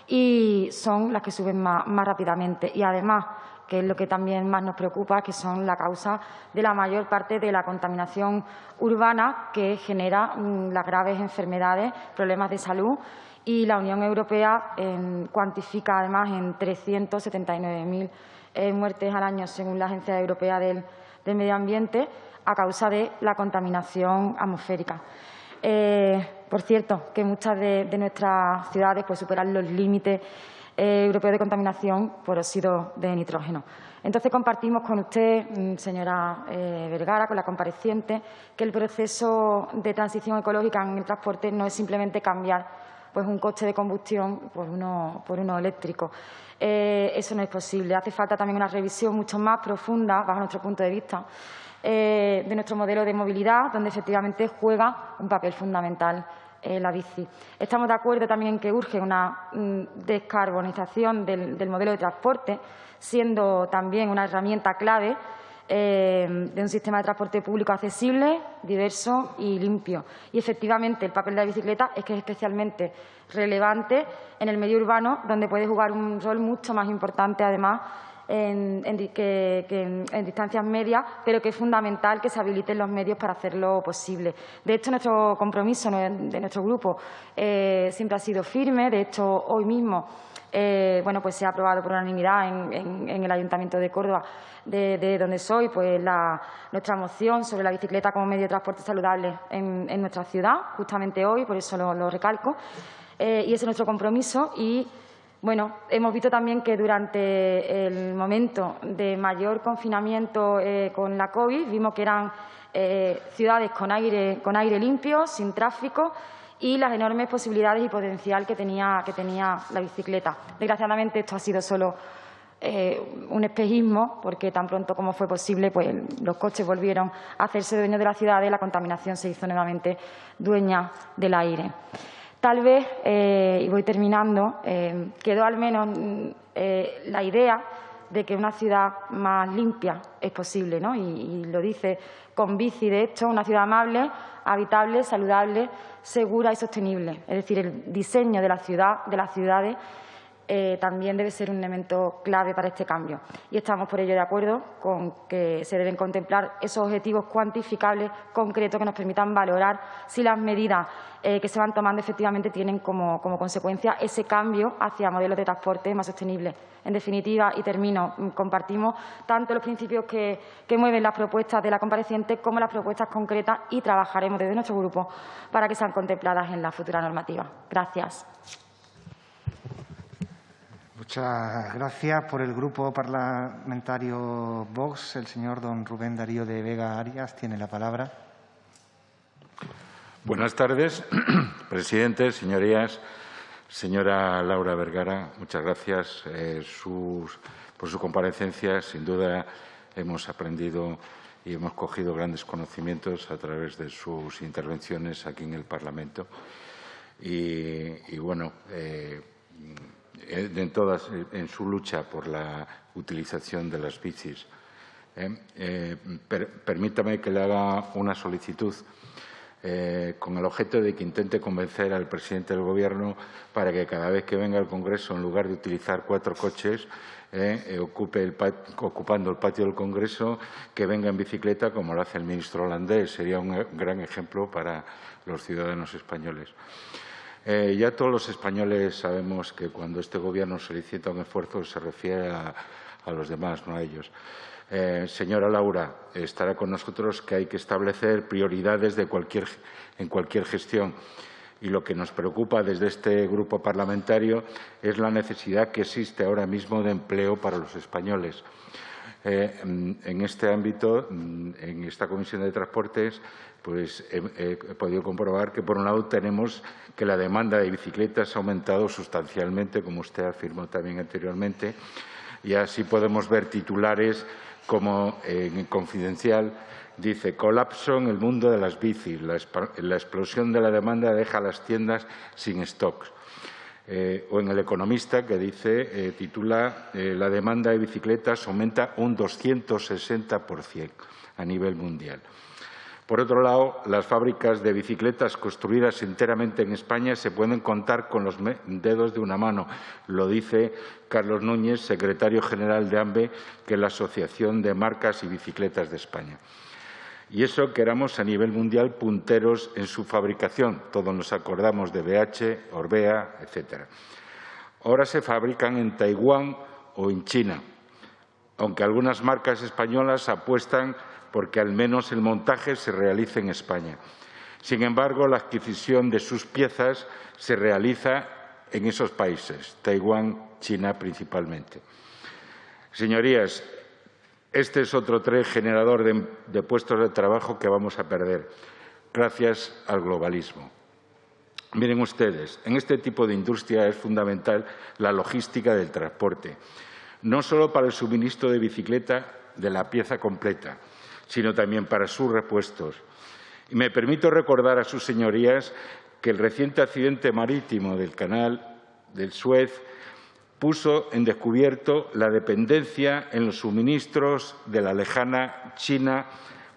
y son las que suben más, más rápidamente. Y además, que es lo que también más nos preocupa, que son la causa de la mayor parte de la contaminación urbana que genera mm, las graves enfermedades, problemas de salud y la Unión Europea cuantifica además en 379.000 eh, muertes al año, según la Agencia Europea del, Medio Ambiente, a causa de la contaminación atmosférica. Eh, por cierto, que muchas de, nuestras ciudades pues, superan los límites europeo de contaminación por óxido de nitrógeno. Entonces, compartimos con usted, mm, señora eh, Vergara, con la compareciente, que el proceso de transición ecológica en el transporte no es simplemente cambiar pues, un coche de combustión por uno, por uno eléctrico. Eh, eso no es posible. Hace falta también una revisión mucho más profunda, bajo nuestro punto de vista, de nuestro modelo de movilidad, donde efectivamente juega un papel fundamental eh, la bici. Estamos de acuerdo también en que urge una mm, descarbonización del, modelo de transporte, siendo también una herramienta clave eh, de un sistema de transporte público accesible, diverso y limpio. Y, efectivamente, el papel de la bicicleta es que es especialmente relevante en el medio urbano, donde puede jugar un rol mucho más importante, además, en, distancias medias, pero que es fundamental que se habiliten los medios para hacerlo posible. De hecho, nuestro compromiso de nuestro grupo eh, siempre ha sido firme. De hecho, hoy mismo eh, bueno, pues se ha aprobado por unanimidad en, el Ayuntamiento de Córdoba, de, donde soy, pues nuestra moción sobre la bicicleta como medio de transporte saludable en, nuestra ciudad, justamente hoy, por eso lo, recalco. Eh, y ese es nuestro compromiso y bueno, hemos visto también que durante el momento de mayor confinamiento eh, con la COVID vimos que eran eh, ciudades con aire, con aire limpio, sin tráfico y las enormes posibilidades y potencial que tenía, que tenía la bicicleta. Desgraciadamente esto ha sido solo eh, un espejismo, porque tan pronto como fue posible, pues los coches volvieron a hacerse dueños de la ciudad y la contaminación se hizo nuevamente dueña del aire. Tal vez, eh, y voy terminando, eh, quedó al menos eh, la idea de que una ciudad más limpia es posible, ¿no? Y, lo dice con bici, de hecho, una ciudad amable, habitable, saludable, segura y sostenible. Es decir, el diseño de la ciudad, de las ciudades, eh, también debe ser un elemento clave para este cambio. Y estamos por ello de acuerdo con que se deben contemplar esos objetivos cuantificables concretos que nos permitan valorar si las medidas eh, que se van tomando efectivamente tienen como, consecuencia ese cambio hacia modelos de transporte más sostenibles. En definitiva, y termino, mm, compartimos tanto los principios que, que mueven las propuestas de la compareciente como las propuestas concretas y trabajaremos desde nuestro grupo para que sean contempladas en la futura normativa. Gracias. Muchas gracias. Por el Grupo Parlamentario Vox, el señor don Rubén Darío de Vega Arias tiene la palabra. Buenas tardes, [CLEARS THROAT] presidente, señorías. Señora Laura Vergara, muchas gracias eh, por su comparecencia. Sin duda hemos aprendido y hemos cogido grandes conocimientos a través de sus intervenciones aquí en el Parlamento. Y, bueno, eh, en, todas, eh, en su lucha por la utilización de las bicis. Eh, permítame que le haga una solicitud con el objeto de que intente convencer al presidente del Gobierno para que cada vez que venga al Congreso, en lugar de utilizar cuatro coches, ocupe ocupando el patio del Congreso, que venga en bicicleta como lo hace el ministro holandés. Sería un gran ejemplo para los ciudadanos españoles. Eh, ya todos los españoles sabemos que cuando este Gobierno solicita un esfuerzo se refiere a, los demás, no a ellos. Eh, señora Laura, estará con nosotros que hay que establecer prioridades en cualquier gestión. Y lo que nos preocupa desde este grupo parlamentario es la necesidad que existe ahora mismo de empleo para los españoles. Eh, en este ámbito, en esta Comisión de Transportes, pues he, podido comprobar que, por un lado, tenemos que la demanda de bicicletas ha aumentado sustancialmente, como usted afirmó también anteriormente, y así podemos ver titulares como en Confidencial dice colapso en el mundo de las bicis, la, explosión de la demanda deja las tiendas sin stocks. Eh, o en El Economista, que dice, eh, titula eh, La demanda de bicicletas aumenta un 260% a nivel mundial. Por otro lado, las fábricas de bicicletas construidas enteramente en España se pueden contar con los dedos de una mano. Lo dice Carlos Núñez, secretario general de AMBE, que es la Asociación de Marcas y Bicicletas de España. Y eso que éramos a nivel mundial punteros en su fabricación. Todos nos acordamos de BH, Orbea, etcétera. Ahora se fabrican en Taiwán o en China, aunque algunas marcas españolas apuestan porque al menos el montaje se realice en España. Sin embargo, la adquisición de sus piezas se realiza en esos países, Taiwán, China principalmente. Señorías, este es otro tren generador de, puestos de trabajo que vamos a perder gracias al globalismo. Miren ustedes, en este tipo de industria es fundamental la logística del transporte, no solo para el suministro de bicicleta de la pieza completa, sino también para sus repuestos. Y me permito recordar a sus señorías que el reciente accidente marítimo del canal del Suez puso en descubierto la dependencia en los suministros de la lejana China,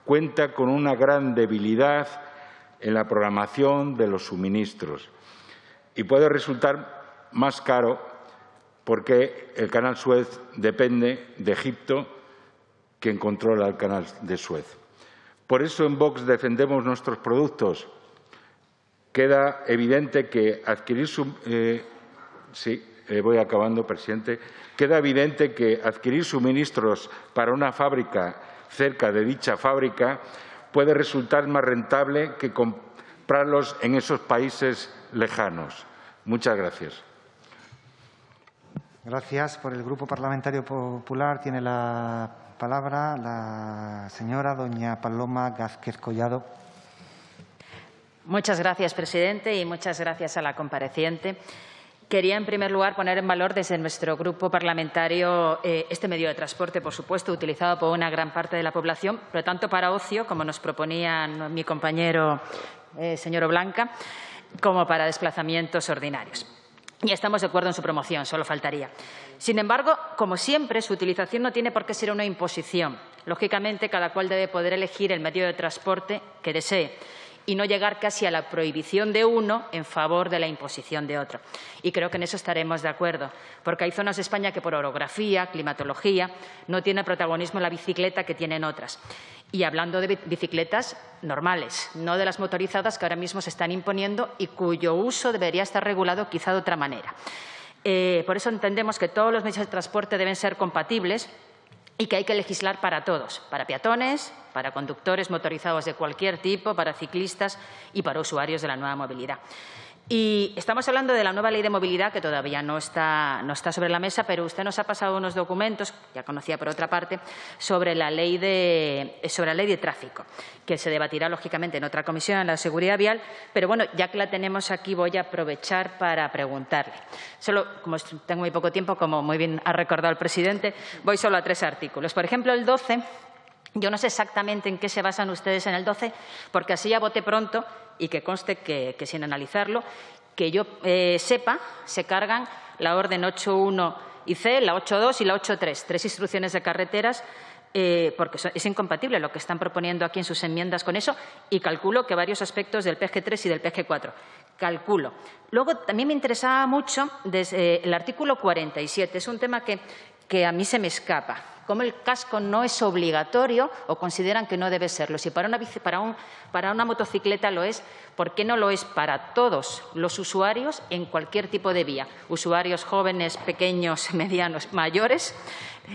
cuenta con una gran debilidad en la programación de los suministros y puede resultar más caro porque el canal Suez depende de Egipto, quien controla el canal de Suez. Por eso en Vox defendemos nuestros productos. Queda evidente que adquirir eh, sí, eh, voy acabando, presidente. Queda evidente que adquirir suministros para una fábrica cerca de dicha fábrica puede resultar más rentable que comprarlos en esos países lejanos. Muchas gracias. Gracias. Por el Grupo Parlamentario Popular tiene la palabra la señora doña Paloma Gázquez Collado. Muchas gracias, presidente, y muchas gracias a la compareciente. Quería, en primer lugar, poner en valor desde nuestro grupo parlamentario eh, este medio de transporte, por supuesto, utilizado por una gran parte de la población, pero tanto para ocio, como nos proponía mi compañero eh, señor Blanca, como para desplazamientos ordinarios. Y estamos de acuerdo en su promoción, solo faltaría. Sin embargo, como siempre, su utilización no tiene por qué ser una imposición. Lógicamente, cada cual debe poder elegir el medio de transporte que desee y no llegar casi a la prohibición de uno en favor de la imposición de otro. Y creo que en eso estaremos de acuerdo, porque hay zonas de España que por orografía, climatología, no tienen protagonismo la bicicleta que tienen otras. Y hablando de bicicletas normales, no de las motorizadas que ahora mismo se están imponiendo y cuyo uso debería estar regulado quizá de otra manera. Eh, por eso entendemos que todos los medios de transporte deben ser compatibles y que hay que legislar para todos, para peatones, para conductores motorizados de cualquier tipo, para ciclistas y para usuarios de la nueva movilidad. Y estamos hablando de la nueva ley de movilidad, que todavía no está, no está, sobre la mesa, pero usted nos ha pasado unos documentos, ya conocía por otra parte, sobre la, ley de, sobre la ley de tráfico, que se debatirá, lógicamente, en otra comisión, en la seguridad vial. Pero bueno, ya que la tenemos aquí, voy a aprovechar para preguntarle. Solo, como tengo muy poco tiempo, como muy bien ha recordado el presidente, voy solo a tres artículos. Por ejemplo, el 12 yo no sé exactamente en qué se basan ustedes en el 12, porque así ya voté pronto y que conste que, sin analizarlo, que yo eh, sepa, se cargan la orden 8.1 y C, la 8.2 y la 8.3, tres instrucciones de carreteras, eh, porque es incompatible lo que están proponiendo aquí en sus enmiendas con eso, y calculo que varios aspectos del PG3 y del PG4. Calculo. Luego, también me interesaba mucho desde el artículo 47. Es un tema que, que a mí se me escapa como el casco no es obligatorio o consideran que no debe serlo. Si para una, para, una motocicleta lo es, ¿por qué no lo es para todos los usuarios en cualquier tipo de vía? Usuarios jóvenes, pequeños, [LAUGHS] medianos, mayores,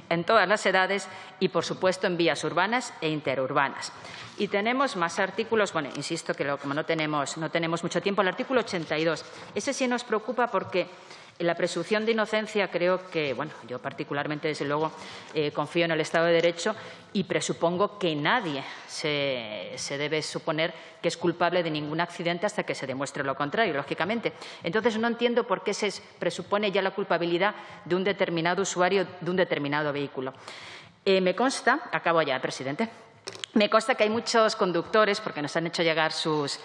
en todas las edades y, por supuesto, en vías urbanas e interurbanas. Y tenemos más artículos, bueno, insisto que como no tenemos, no tenemos mucho tiempo, el artículo 82. Ese sí nos preocupa porque la presunción de inocencia creo que, bueno, yo particularmente, desde luego, eh, confío en el Estado de Derecho y presupongo que nadie se, se, debe suponer que es culpable de ningún accidente hasta que se demuestre lo contrario, lógicamente. Entonces, no entiendo por qué se presupone ya la culpabilidad de un determinado usuario de un determinado vehículo. Eh, me consta, acabo ya, presidente, me consta que hay muchos conductores, porque nos han hecho llegar sus,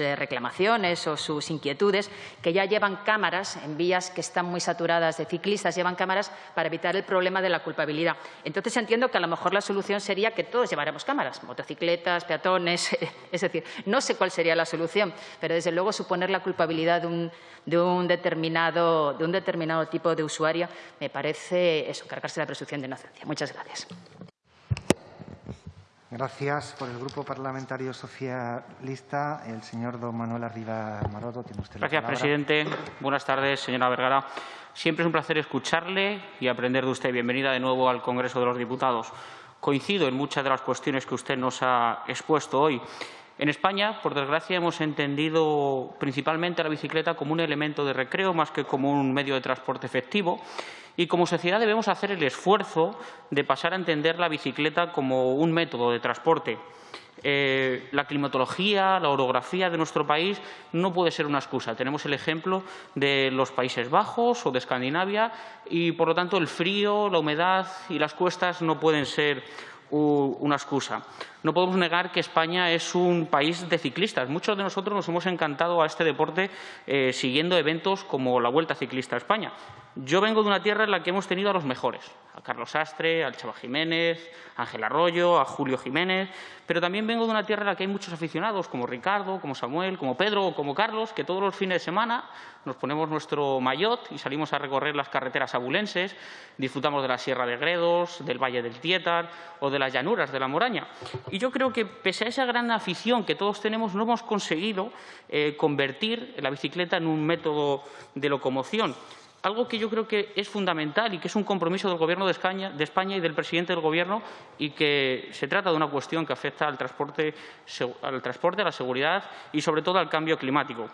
eh, reclamaciones o sus inquietudes, que ya llevan cámaras en vías que están muy saturadas de ciclistas, llevan cámaras para evitar el problema de la culpabilidad. Entonces entiendo que a lo mejor la solución sería que todos lleváramos cámaras, motocicletas, peatones, [LAUGHS] es decir, no sé cuál sería la solución, pero desde luego suponer la culpabilidad de un, de un, determinado, de un determinado tipo de usuario me parece eso, cargarse la presunción de inocencia. Muchas gracias. Gracias. Por el Grupo Parlamentario Socialista, el señor don Manuel Arriba Maroto. Tiene usted Gracias, presidente. Buenas tardes, señora Vergara. Siempre es un placer escucharle y aprender de usted. Bienvenida de nuevo al Congreso de los Diputados. Coincido en muchas de las cuestiones que usted nos ha expuesto hoy. En España, por desgracia, hemos entendido principalmente la bicicleta como un elemento de recreo más que como un medio de transporte efectivo y como sociedad debemos hacer el esfuerzo de pasar a entender la bicicleta como un método de transporte. Eh, la climatología, la orografía de nuestro país no puede ser una excusa. Tenemos el ejemplo de los Países Bajos o de Escandinavia y, por lo tanto, el frío, la humedad y las cuestas no pueden ser una excusa. No podemos negar que España es un país de ciclistas. Muchos de nosotros nos hemos encantado a este deporte eh, siguiendo eventos como la Vuelta Ciclista a España. Yo vengo de una tierra en la que hemos tenido a los mejores, a Carlos Astre, al Chava Jiménez, a Ángel Arroyo, a Julio Jiménez, pero también vengo de una tierra en la que hay muchos aficionados, como Ricardo, como Samuel, como Pedro o como Carlos, que todos los fines de semana nos ponemos nuestro maillot y salimos a recorrer las carreteras abulenses, disfrutamos de la Sierra de Gredos, del Valle del Tietar o de las llanuras de la Moraña. Y yo creo que, pese a esa gran afición que todos tenemos, no hemos conseguido eh, convertir la bicicleta en un método de locomoción algo que yo creo que es fundamental y que es un compromiso del Gobierno de España, y del presidente del Gobierno y que se trata de una cuestión que afecta al transporte, al transporte, a la seguridad y, sobre todo, al cambio climático.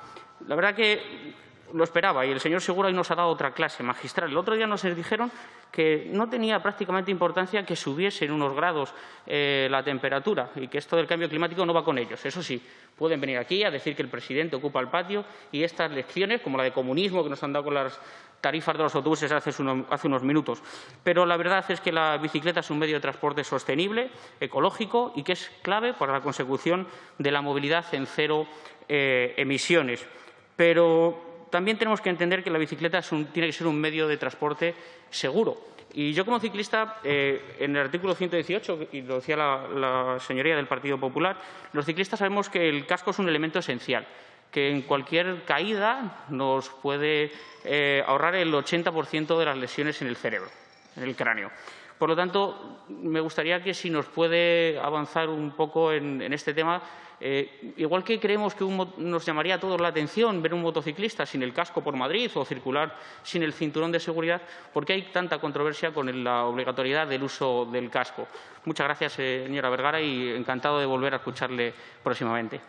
La verdad que lo esperaba y el señor Segura hoy nos ha dado otra clase magistral. El otro día nos dijeron que no tenía prácticamente importancia que subiese en unos grados eh, la temperatura y que esto del cambio climático no va con ellos. Eso sí, pueden venir aquí a decir que el presidente ocupa el patio y estas lecciones, como la de comunismo que nos han dado con las tarifas de los autobuses hace, unos minutos. Pero la verdad es que la bicicleta es un medio de transporte sostenible, ecológico y que es clave para la consecución de la movilidad en cero eh, emisiones. Pero también tenemos que entender que la bicicleta tiene que ser un medio de transporte seguro. Y yo como ciclista, eh, en el artículo 118, y lo decía la, señoría del Partido Popular, los ciclistas sabemos que el casco es un elemento esencial que en cualquier caída nos puede eh, ahorrar el 80% de las lesiones en el cerebro, en el cráneo. Por lo tanto, me gustaría que si nos puede avanzar un poco en, este tema, eh, igual que creemos que nos llamaría a todos la atención ver un motociclista sin el casco por Madrid o circular sin el cinturón de seguridad, ¿por qué hay tanta controversia con la obligatoriedad del uso del casco? Muchas gracias, señora Vergara, y encantado de volver a escucharle próximamente.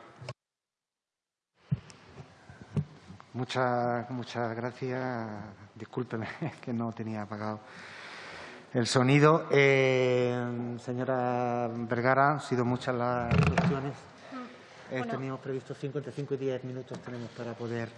Muchas, muchas gracias. Discúlpeme [LAUGHS] que no tenía apagado el sonido. Eh, señora Vergara, han sido muchas las cuestiones. Mm, teníamos previsto 55 y 10 minutos tenemos para poder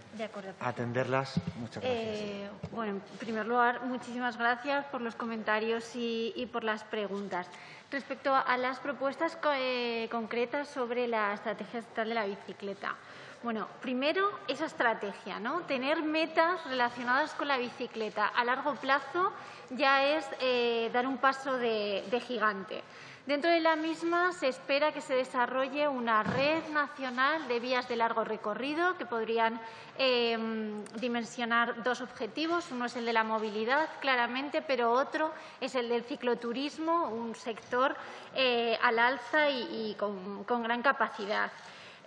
atenderlas. Muchas gracias. Eh, bueno, en primer lugar, muchísimas gracias por los comentarios y, por las preguntas. Respecto a las propuestas eh, concretas sobre la estrategia estatal de la bicicleta. Bueno, primero esa estrategia, ¿no? Tener metas relacionadas con la bicicleta a largo plazo ya es eh, dar un paso de, gigante. Dentro de la misma se espera que se desarrolle una red nacional de vías de largo recorrido que podrían em, dimensionar dos objetivos. Uno es el de la movilidad, claramente, pero otro es el del cicloturismo, un sector eh, al alza y, con gran capacidad.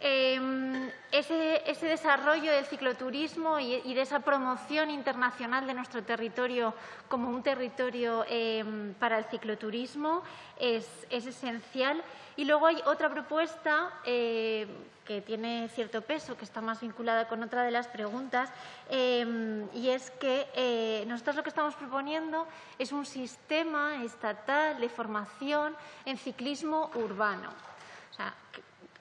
Em, ese, desarrollo del cicloturismo y, de esa promoción internacional de nuestro territorio como un territorio em, para el cicloturismo es, esencial. Y luego hay otra propuesta eh, que tiene cierto peso, que está más vinculada con otra de las preguntas, em, y es que eh, nosotros lo que estamos proponiendo es un sistema estatal de formación en ciclismo urbano. O sea,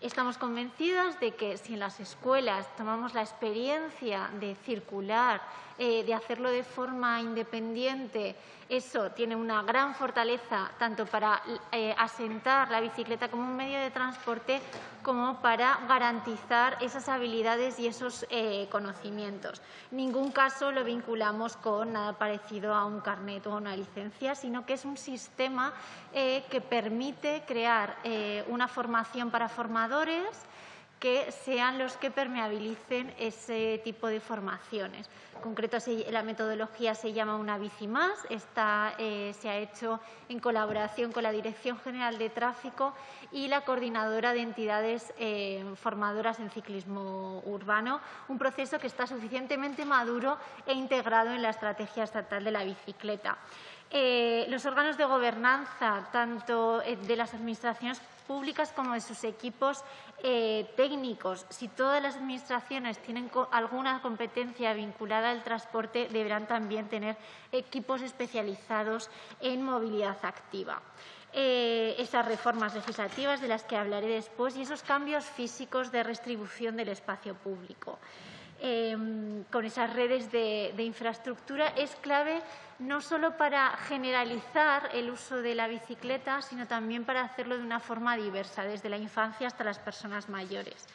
Estamos convencidas de que si en las escuelas tomamos la experiencia de circular, eh, de hacerlo de forma independiente, eso tiene una gran fortaleza tanto para eh, asentar la bicicleta como un medio de transporte como para garantizar esas habilidades y esos eh, conocimientos. En ningún caso lo vinculamos con nada parecido a un carnet o una licencia, sino que es un sistema que permite crear una formación para formadores que sean los que permeabilicen ese tipo de formaciones. En concreto, la metodología se llama Una Bici Más. Esta eh, se ha hecho en colaboración con la Dirección General de Tráfico y la Coordinadora de Entidades eh, Formadoras en Ciclismo Urbano, un proceso que está suficientemente maduro e integrado en la Estrategia Estatal de la Bicicleta. Eh, los órganos de gobernanza, tanto de las administraciones públicas como de sus equipos eh, técnicos. Si todas las administraciones tienen alguna competencia vinculada al transporte, deberán también tener equipos especializados en movilidad activa. Eh, esas reformas legislativas de las que hablaré después y esos cambios físicos de restribución del espacio público. Em, con esas redes de, infraestructura es clave no solo para generalizar el uso de la bicicleta, sino también para hacerlo de una forma diversa, desde la infancia hasta las personas mayores.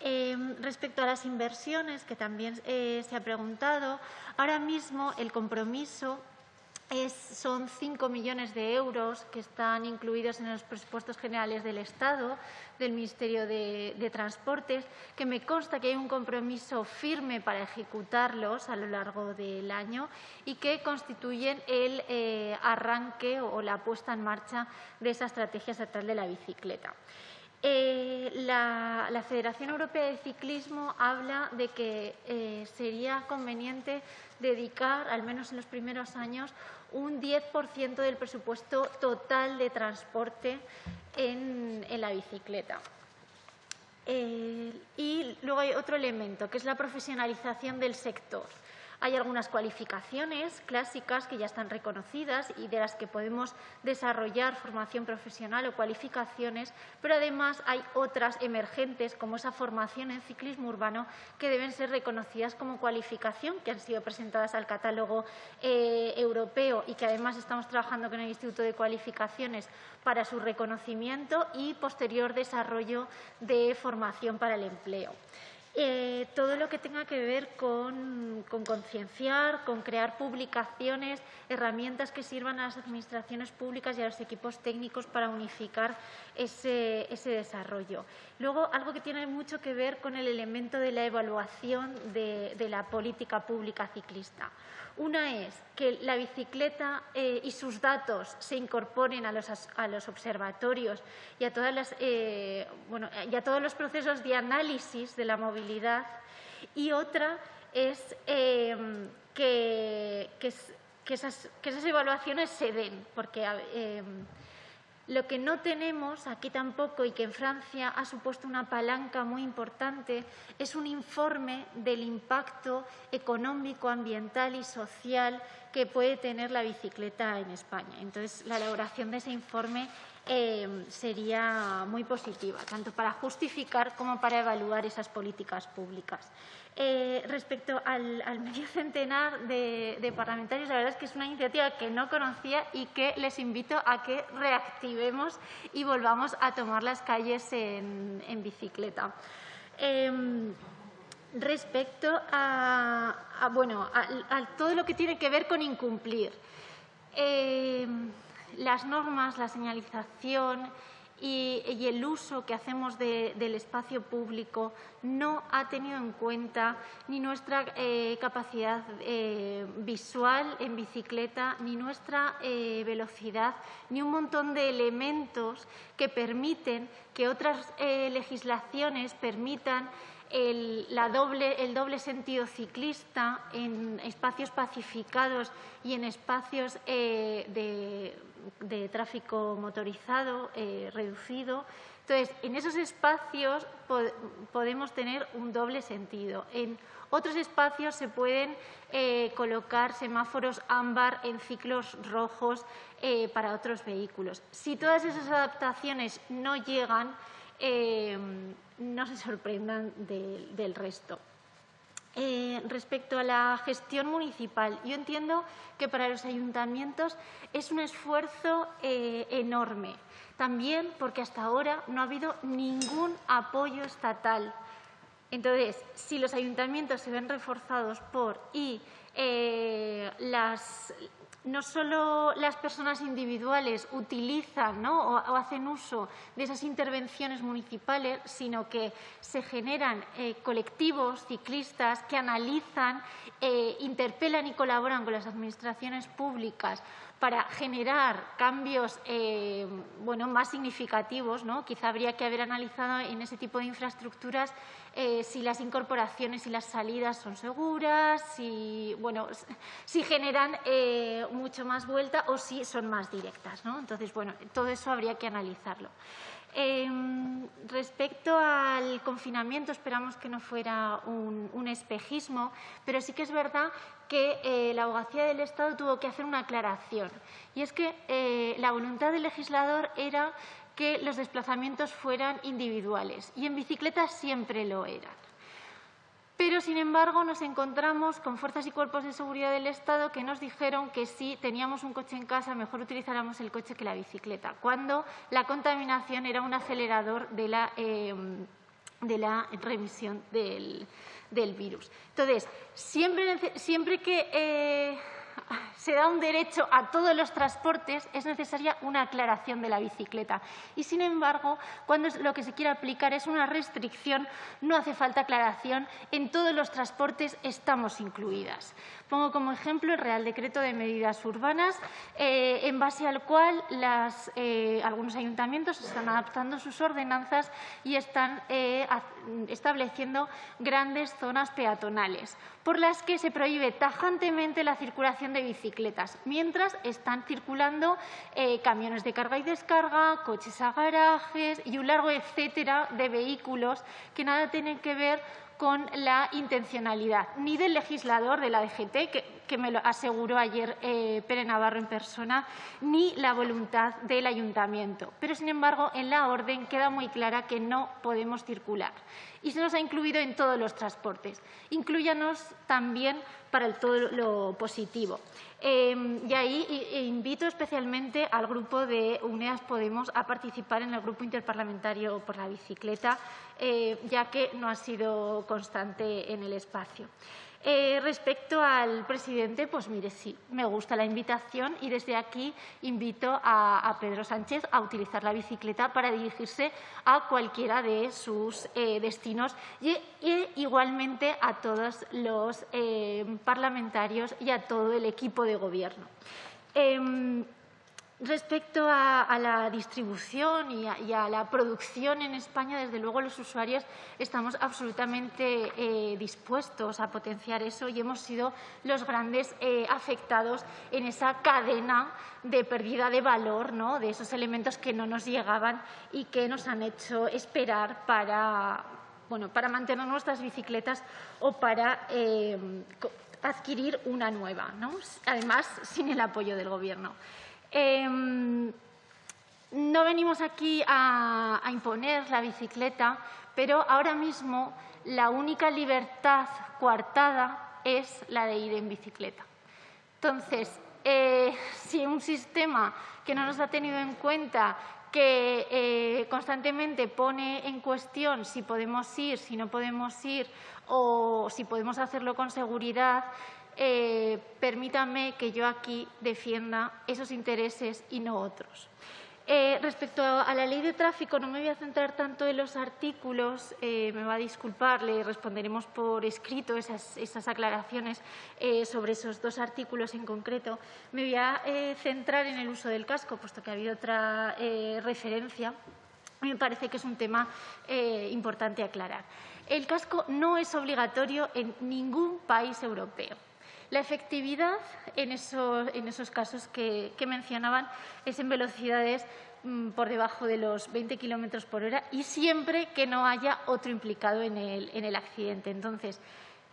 Em, respecto a las inversiones, que también eh, se ha preguntado, ahora mismo el compromiso son 5 millones de euros que están incluidos en los presupuestos generales del Estado, del Ministerio de, Transportes, que me consta que hay un compromiso firme para ejecutarlos a lo largo del año y que constituyen el eh, arranque o la puesta en marcha de esa estrategia estatal de la bicicleta. Eh, la, Federación Europea de Ciclismo habla de que eh, sería conveniente dedicar, al menos en los primeros años, un 10% del presupuesto total de transporte en, la bicicleta. Eh, y luego hay otro elemento, que es la profesionalización del sector. Hay algunas cualificaciones clásicas que ya están reconocidas y de las que podemos desarrollar formación profesional o cualificaciones, pero además hay otras emergentes, como esa formación en ciclismo urbano, que deben ser reconocidas como cualificación, que han sido presentadas al catálogo eh, europeo y que además estamos trabajando con el Instituto de Cualificaciones para su reconocimiento y posterior desarrollo de formación para el empleo. Eh, todo lo que tenga que ver con, concienciar, con crear publicaciones, herramientas que sirvan a las administraciones públicas y a los equipos técnicos para unificar ese, desarrollo. Luego, algo que tiene mucho que ver con el elemento de la evaluación de la política pública ciclista. Una es que la bicicleta eh, y sus datos se incorporen a los, observatorios y a, todas eh, todos los procesos de análisis de la movilidad. Y otra es em, que, esas, evaluaciones se den, porque em, lo que no tenemos aquí tampoco y que en Francia ha supuesto una palanca muy importante es un informe del impacto económico, ambiental y social que puede tener la bicicleta en España. Entonces, la elaboración de ese informe eh, sería muy positiva, tanto para justificar como para evaluar esas políticas públicas. Eh, respecto al, medio [LAUGHS] centenar de, parlamentarios, la verdad es que es una iniciativa que no conocía y que les invito a que reactivemos y volvamos a tomar las calles en, bicicleta. Em, respecto a, bueno, todo lo que tiene que ver con incumplir. Em, las normas, la señalización, y, el uso que hacemos del espacio público no ha tenido en cuenta ni nuestra eh, capacidad eh, visual en bicicleta, ni nuestra eh, velocidad, ni un montón de elementos que permiten que otras legislaciones permitan el, doble, el doble sentido ciclista en espacios pacificados y en espacios de de tráfico motorizado eh, reducido. Entonces, en esos espacios podemos tener un doble sentido. En otros espacios se pueden eh, colocar semáforos ámbar en ciclos rojos eh, para otros vehículos. Si todas esas adaptaciones no llegan, no se sorprendan del resto. Eh, respecto a la gestión municipal, yo entiendo que para los ayuntamientos es un esfuerzo eh, enorme. También porque hasta ahora no ha habido ningún apoyo estatal. Entonces, si los ayuntamientos se ven reforzados por y eh, las, no solo las personas individuales utilizan o, hacen uso de esas intervenciones municipales, sino que se generan eh, colectivos ciclistas que analizan, eh, interpelan y colaboran con las administraciones públicas para generar cambios eh, bueno, más significativos. ¿no? Quizá habría que haber analizado en ese tipo de infraestructuras eh, si las incorporaciones y las salidas son seguras, si, bueno, si generan eh, mucho más vuelta o si son más directas. ¿no? Entonces, bueno, todo eso habría que analizarlo. Em, respecto al confinamiento, esperamos que no fuera un, espejismo, pero sí que es verdad que eh, la abogacía del Estado tuvo que hacer una aclaración. Y es que eh, la voluntad del legislador era que los desplazamientos fueran individuales y en bicicleta siempre lo eran. Pero, sin embargo, nos encontramos con fuerzas y cuerpos de seguridad del Estado que nos dijeron que si teníamos un coche en casa, mejor utilizáramos el coche que la bicicleta, cuando la contaminación era un acelerador de la, eh, de la remisión del, virus. Entonces, siempre, siempre que eh, se da un derecho a todos los transportes, es necesaria una aclaración de la bicicleta. Y, sin embargo, cuando lo que se quiere aplicar es una restricción, no hace falta aclaración. En todos los transportes estamos incluidas. Pongo como ejemplo el Real Decreto de Medidas Urbanas, eh, en base al cual eh, algunos ayuntamientos están adaptando sus ordenanzas y están eh, estableciendo grandes zonas peatonales, por las que se prohíbe tajantemente la circulación de bicicletas, mientras están circulando camiones de carga y descarga, coches a garajes y un largo etcétera de vehículos que nada tienen que ver con la intencionalidad, ni del legislador de la DGT, que, me lo aseguró ayer eh, Pere Navarro en persona, ni la voluntad del ayuntamiento. Pero, sin embargo, en la orden queda muy clara que no podemos circular. Y se nos ha incluido en todos los transportes. Incluyanos también para el todo lo positivo. Em, y ahí invito especialmente al grupo de UNEAS Podemos a participar en el grupo interparlamentario por la bicicleta, eh, ya que no ha sido constante en el espacio. Eh, respecto al presidente, pues mire, sí, me gusta la invitación y desde aquí invito a, Pedro Sánchez a utilizar la bicicleta para dirigirse a cualquiera de sus eh, destinos y, igualmente a todos los eh, parlamentarios y a todo el equipo de gobierno. Respecto a, la distribución y a, la producción en España, desde luego los usuarios estamos absolutamente eh, dispuestos a potenciar eso y hemos sido los grandes eh, afectados en esa cadena de pérdida de valor ¿no? de esos elementos que no nos llegaban y que nos han hecho esperar para, bueno, para mantener nuestras bicicletas o para eh, adquirir una nueva, ¿no? además sin el apoyo del Gobierno. Em, no venimos aquí a, imponer la bicicleta, pero ahora mismo la única libertad coartada es la de ir en bicicleta. Entonces, eh, si un sistema que no nos ha tenido en cuenta, que eh, constantemente pone en cuestión si podemos ir, si no podemos ir o si podemos hacerlo con seguridad, eh, permítame que yo aquí defienda esos intereses y no otros. Eh, respecto a la ley de tráfico, no me voy a centrar tanto en los artículos, eh, me va a disculpar, le responderemos por escrito esas, aclaraciones sobre esos dos artículos en concreto. Me voy a centrar en el uso del casco, puesto que ha habido otra referencia. Me parece que es un tema importante aclarar. El casco no es obligatorio en ningún país europeo. La efectividad en esos, casos que, mencionaban es en velocidades mm, por debajo de los 20 kilómetros por hora y siempre que no haya otro implicado en el, accidente. Entonces,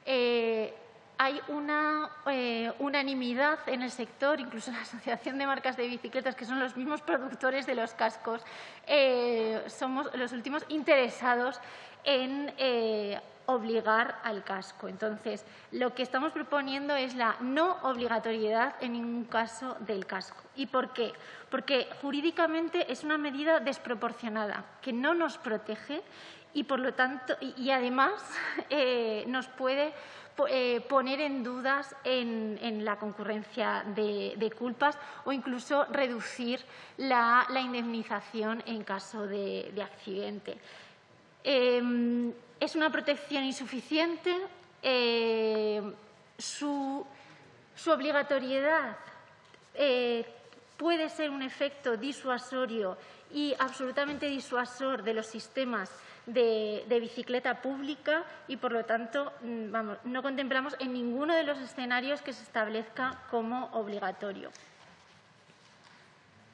eh, hay una eh, unanimidad en el sector, incluso la Asociación de Marcas de Bicicletas, que son los mismos productores de los cascos, eh, somos los últimos interesados en obligar al casco. Entonces, lo que estamos proponiendo es la no obligatoriedad en ningún caso del casco. ¿Y por qué? Porque jurídicamente es una medida desproporcionada que no nos protege y, por lo tanto, y, además [LAUGHS] eh, nos puede eh, poner en dudas en, la concurrencia de, culpas o incluso reducir la, indemnización en caso de, accidente. Em, es una protección insuficiente, eh, su, obligatoriedad eh, puede ser un efecto disuasorio y absolutamente disuasor de los sistemas de, bicicleta pública y, por lo tanto, mm, no contemplamos en ninguno de los escenarios que se establezca como obligatorio.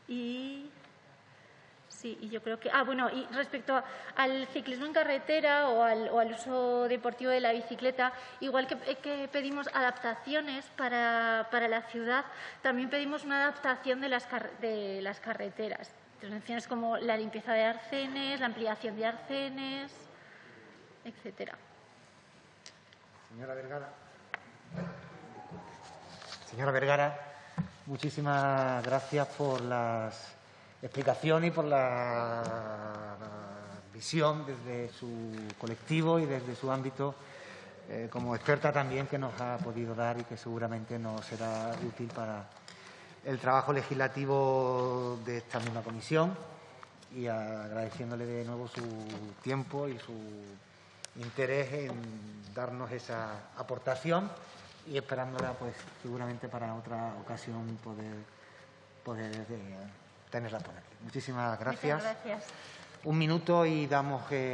Y Sí, y yo creo que. Ah, bueno, y respecto al ciclismo en carretera o al, uso deportivo de la bicicleta, igual que, pedimos adaptaciones para, la ciudad, también pedimos una adaptación de las, de las carreteras. Intervenciones como la limpieza de arcenes, la ampliación de arcenes, etcétera. Señora Vergara. Señora Vergara, muchísimas gracias por las explicaciones y por la visión desde su colectivo y desde su ámbito eh, como experta también que nos ha podido dar y que seguramente nos será útil para el trabajo legislativo de esta misma comisión. Y agradeciéndole de nuevo su tiempo y su interés en darnos esa aportación y esperándola pues seguramente para otra ocasión poder, poder eh, tenerla por aquí. Muchísimas gracias. Muchas gracias. Un minuto y damos... Eh,